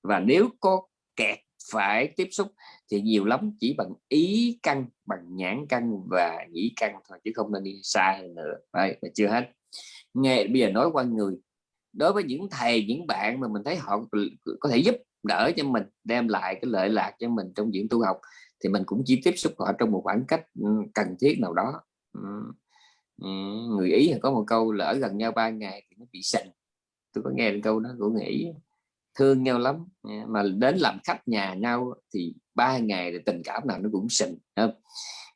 Và nếu có kẹt phải tiếp xúc thì nhiều lắm chỉ bằng ý căn bằng nhãn căn và nhĩ căn thôi chứ không nên đi xa hơn nữa. Đấy, là chưa hết. Nghe bây giờ nói qua người. Đối với những thầy những bạn mà mình thấy họ có thể giúp đỡ cho mình đem lại cái lợi lạc cho mình trong diện tu học thì mình cũng chỉ tiếp xúc họ trong một khoảng cách ừ, cần thiết nào đó người ý có một câu là ở gần nhau ba ngày thì nó bị sình tôi có nghe câu đó của người ý thương nhau lắm mà đến làm khách nhà nhau thì ba ngày thì tình cảm nào nó cũng sình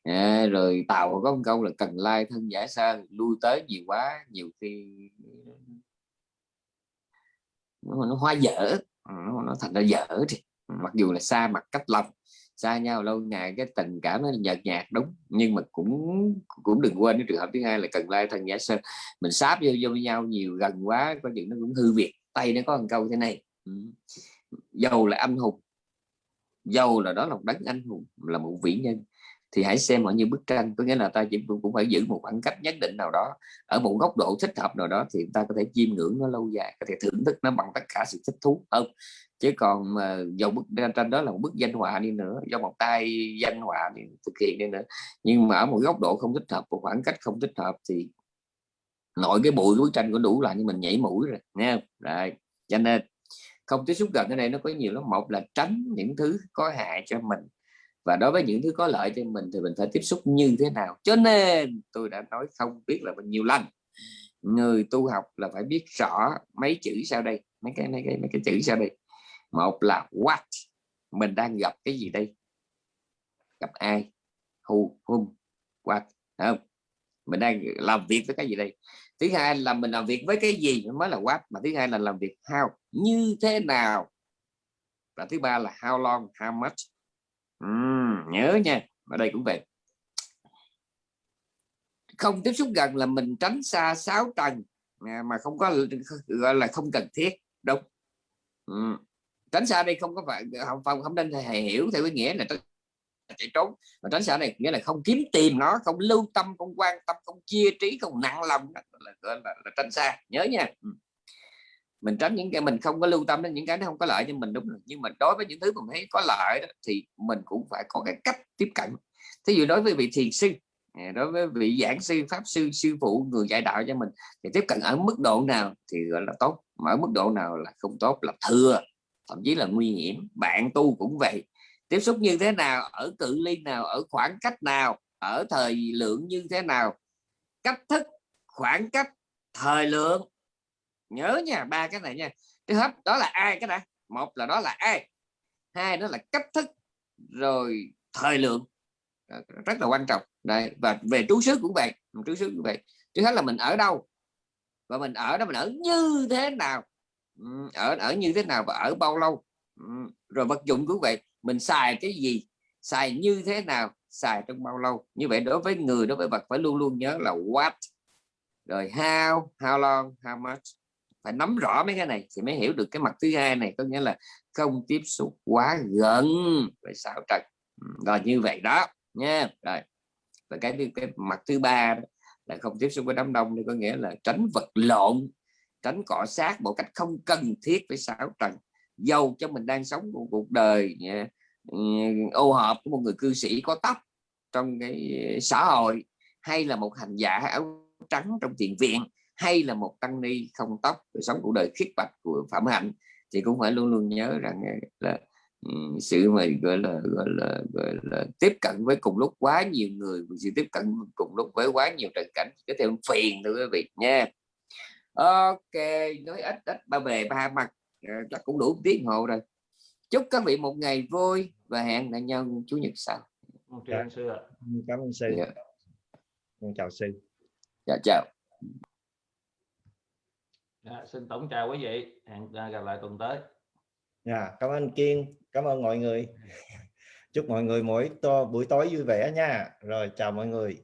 à, rồi tàu có một câu là cần lai thân giả xa lui tới nhiều quá nhiều khi nó, nó hoa dở nó, nó thành ra dở thì mặc dù là xa mặt cách lòng xa nhau lâu ngày cái tình cảm nó nhợt nhạt đúng. Nhưng mà cũng cũng đừng quên cái trường hợp thứ hai là cần lai thân giả sơ mình sáp vô, vô với nhau nhiều gần quá có chuyện nó cũng hư việc tay nó có một câu thế này. Ừ. Dầu là anh hùng dầu là đó là một đấng anh hùng là một vĩ nhân. Thì hãy xem họ như bức tranh có nghĩa là ta chỉ cũng phải giữ một khoảng cách nhất định nào đó ở một góc độ thích hợp nào đó thì ta có thể chiêm ngưỡng nó lâu dài có thể thưởng thức nó bằng tất cả sự thích thú. Hơn chứ còn mà dầu bức tranh đó là một bức danh họa đi nữa, do một tay danh họa thì thực hiện đi nữa. Nhưng mà ở một góc độ không thích hợp, một khoảng cách không thích hợp thì nội cái bụi bức tranh có đủ là như mình nhảy mũi rồi nha rồi, cho nên không tiếp xúc gần cái này nó có nhiều lắm. Một là tránh những thứ có hại cho mình, và đối với những thứ có lợi cho mình thì mình phải tiếp xúc như thế nào. Cho nên tôi đã nói không biết là bao nhiêu lần. Người tu học là phải biết rõ mấy chữ sau đây, mấy cái mấy cái mấy cái chữ sau đây một là what? Mình đang gặp cái gì đây? Gặp ai? Who? Whom? What? Không? Mình đang làm việc với cái gì đây? Thứ hai là mình làm việc với cái gì mới là what? Mà thứ hai là làm việc how? Như thế nào? Và thứ ba là how long? How much? Uhm, nhớ nha. Ở đây cũng vậy. Không tiếp xúc gần là mình tránh xa sáu tầng. À, mà không có gọi là không cần thiết. Đúng. Uhm tránh xa đây không có phải không không, không nên hề hiểu theo cái nghĩa là chạy trốn. Mà tránh xa này nghĩa là không kiếm tìm nó không lưu tâm không quan tâm không chia trí không nặng lòng. Đó là, là, là, là tránh xa. Nhớ nha. Ừ. Mình tránh những cái mình không có lưu tâm đến những cái nó không có lợi cho mình đúng rồi. Nhưng mà đối với những thứ mình thấy có lợi đó, thì mình cũng phải có cái cách tiếp cận. Thí dụ đối với vị thiền sư à, đối với vị giảng sư pháp sư sư phụ người dạy đạo cho mình thì tiếp cận ở mức độ nào thì gọi là tốt mà ở mức độ nào là không tốt là thừa thậm chí là nguy hiểm. Bạn tu cũng vậy. Tiếp xúc như thế nào, ở cự ly nào, ở khoảng cách nào, ở thời lượng như thế nào? Cách thức, khoảng cách, thời lượng. Nhớ nha, ba cái này nha. Trước hết, đó là ai cái này một là đó là ai? Hai đó là cách thức, rồi thời lượng. Rất là quan trọng. Đây và về trú xứ cũng vậy. Trú xứ cũng vậy. Trước hết là mình ở đâu? Và mình ở đó mình ở như thế nào? Ở ở như thế nào và ở bao lâu? Rồi vật dụng cũng vậy mình xài cái gì? Xài như thế nào? Xài trong bao lâu? Như vậy đối với người đối với vật phải luôn luôn nhớ là what. Rồi how how long how much. Phải nắm rõ mấy cái này thì mới hiểu được cái mặt thứ hai này có nghĩa là không tiếp xúc quá gần với xảo trần rồi như vậy đó nha. Rồi và cái, cái mặt thứ ba là không tiếp xúc với đám đông thì có nghĩa là tránh vật lộn tránh cọ sát một cách không cần thiết với sáu trần dầu cho mình đang sống một cuộc đời ờ, ừ, ô hợp của một người cư sĩ có tóc trong cái xã hội, hay là một hành giả áo trắng trong thiền viện, hay là một tăng ni không tóc sống cuộc đời khiết bạch của phạm hạnh, thì cũng phải luôn luôn nhớ rằng ờ, là ừ, sự mà gọi là gọi là gọi là tiếp cận với cùng lúc quá nhiều người, sự tiếp cận cùng lúc với quá nhiều trần cảnh. Có thể phiền thưa quý vị nha ok nói ít ít ba bề ba mặt. Ờ, chắc cũng đủ tiếng hồ rồi. Chúc các vị một ngày vui và hẹn lại nhau chủ nhật sau. Okay, anh sư ạ. cảm ơn sư. Dạ. chào sư. Dạ chào. Dạ, xin tổng chào quý vị. Hẹn gặp lại tuần tới. Dạ cảm ơn kiên. Cảm ơn mọi người. Chúc mọi người mỗi to buổi tối vui vẻ nha. Rồi chào mọi người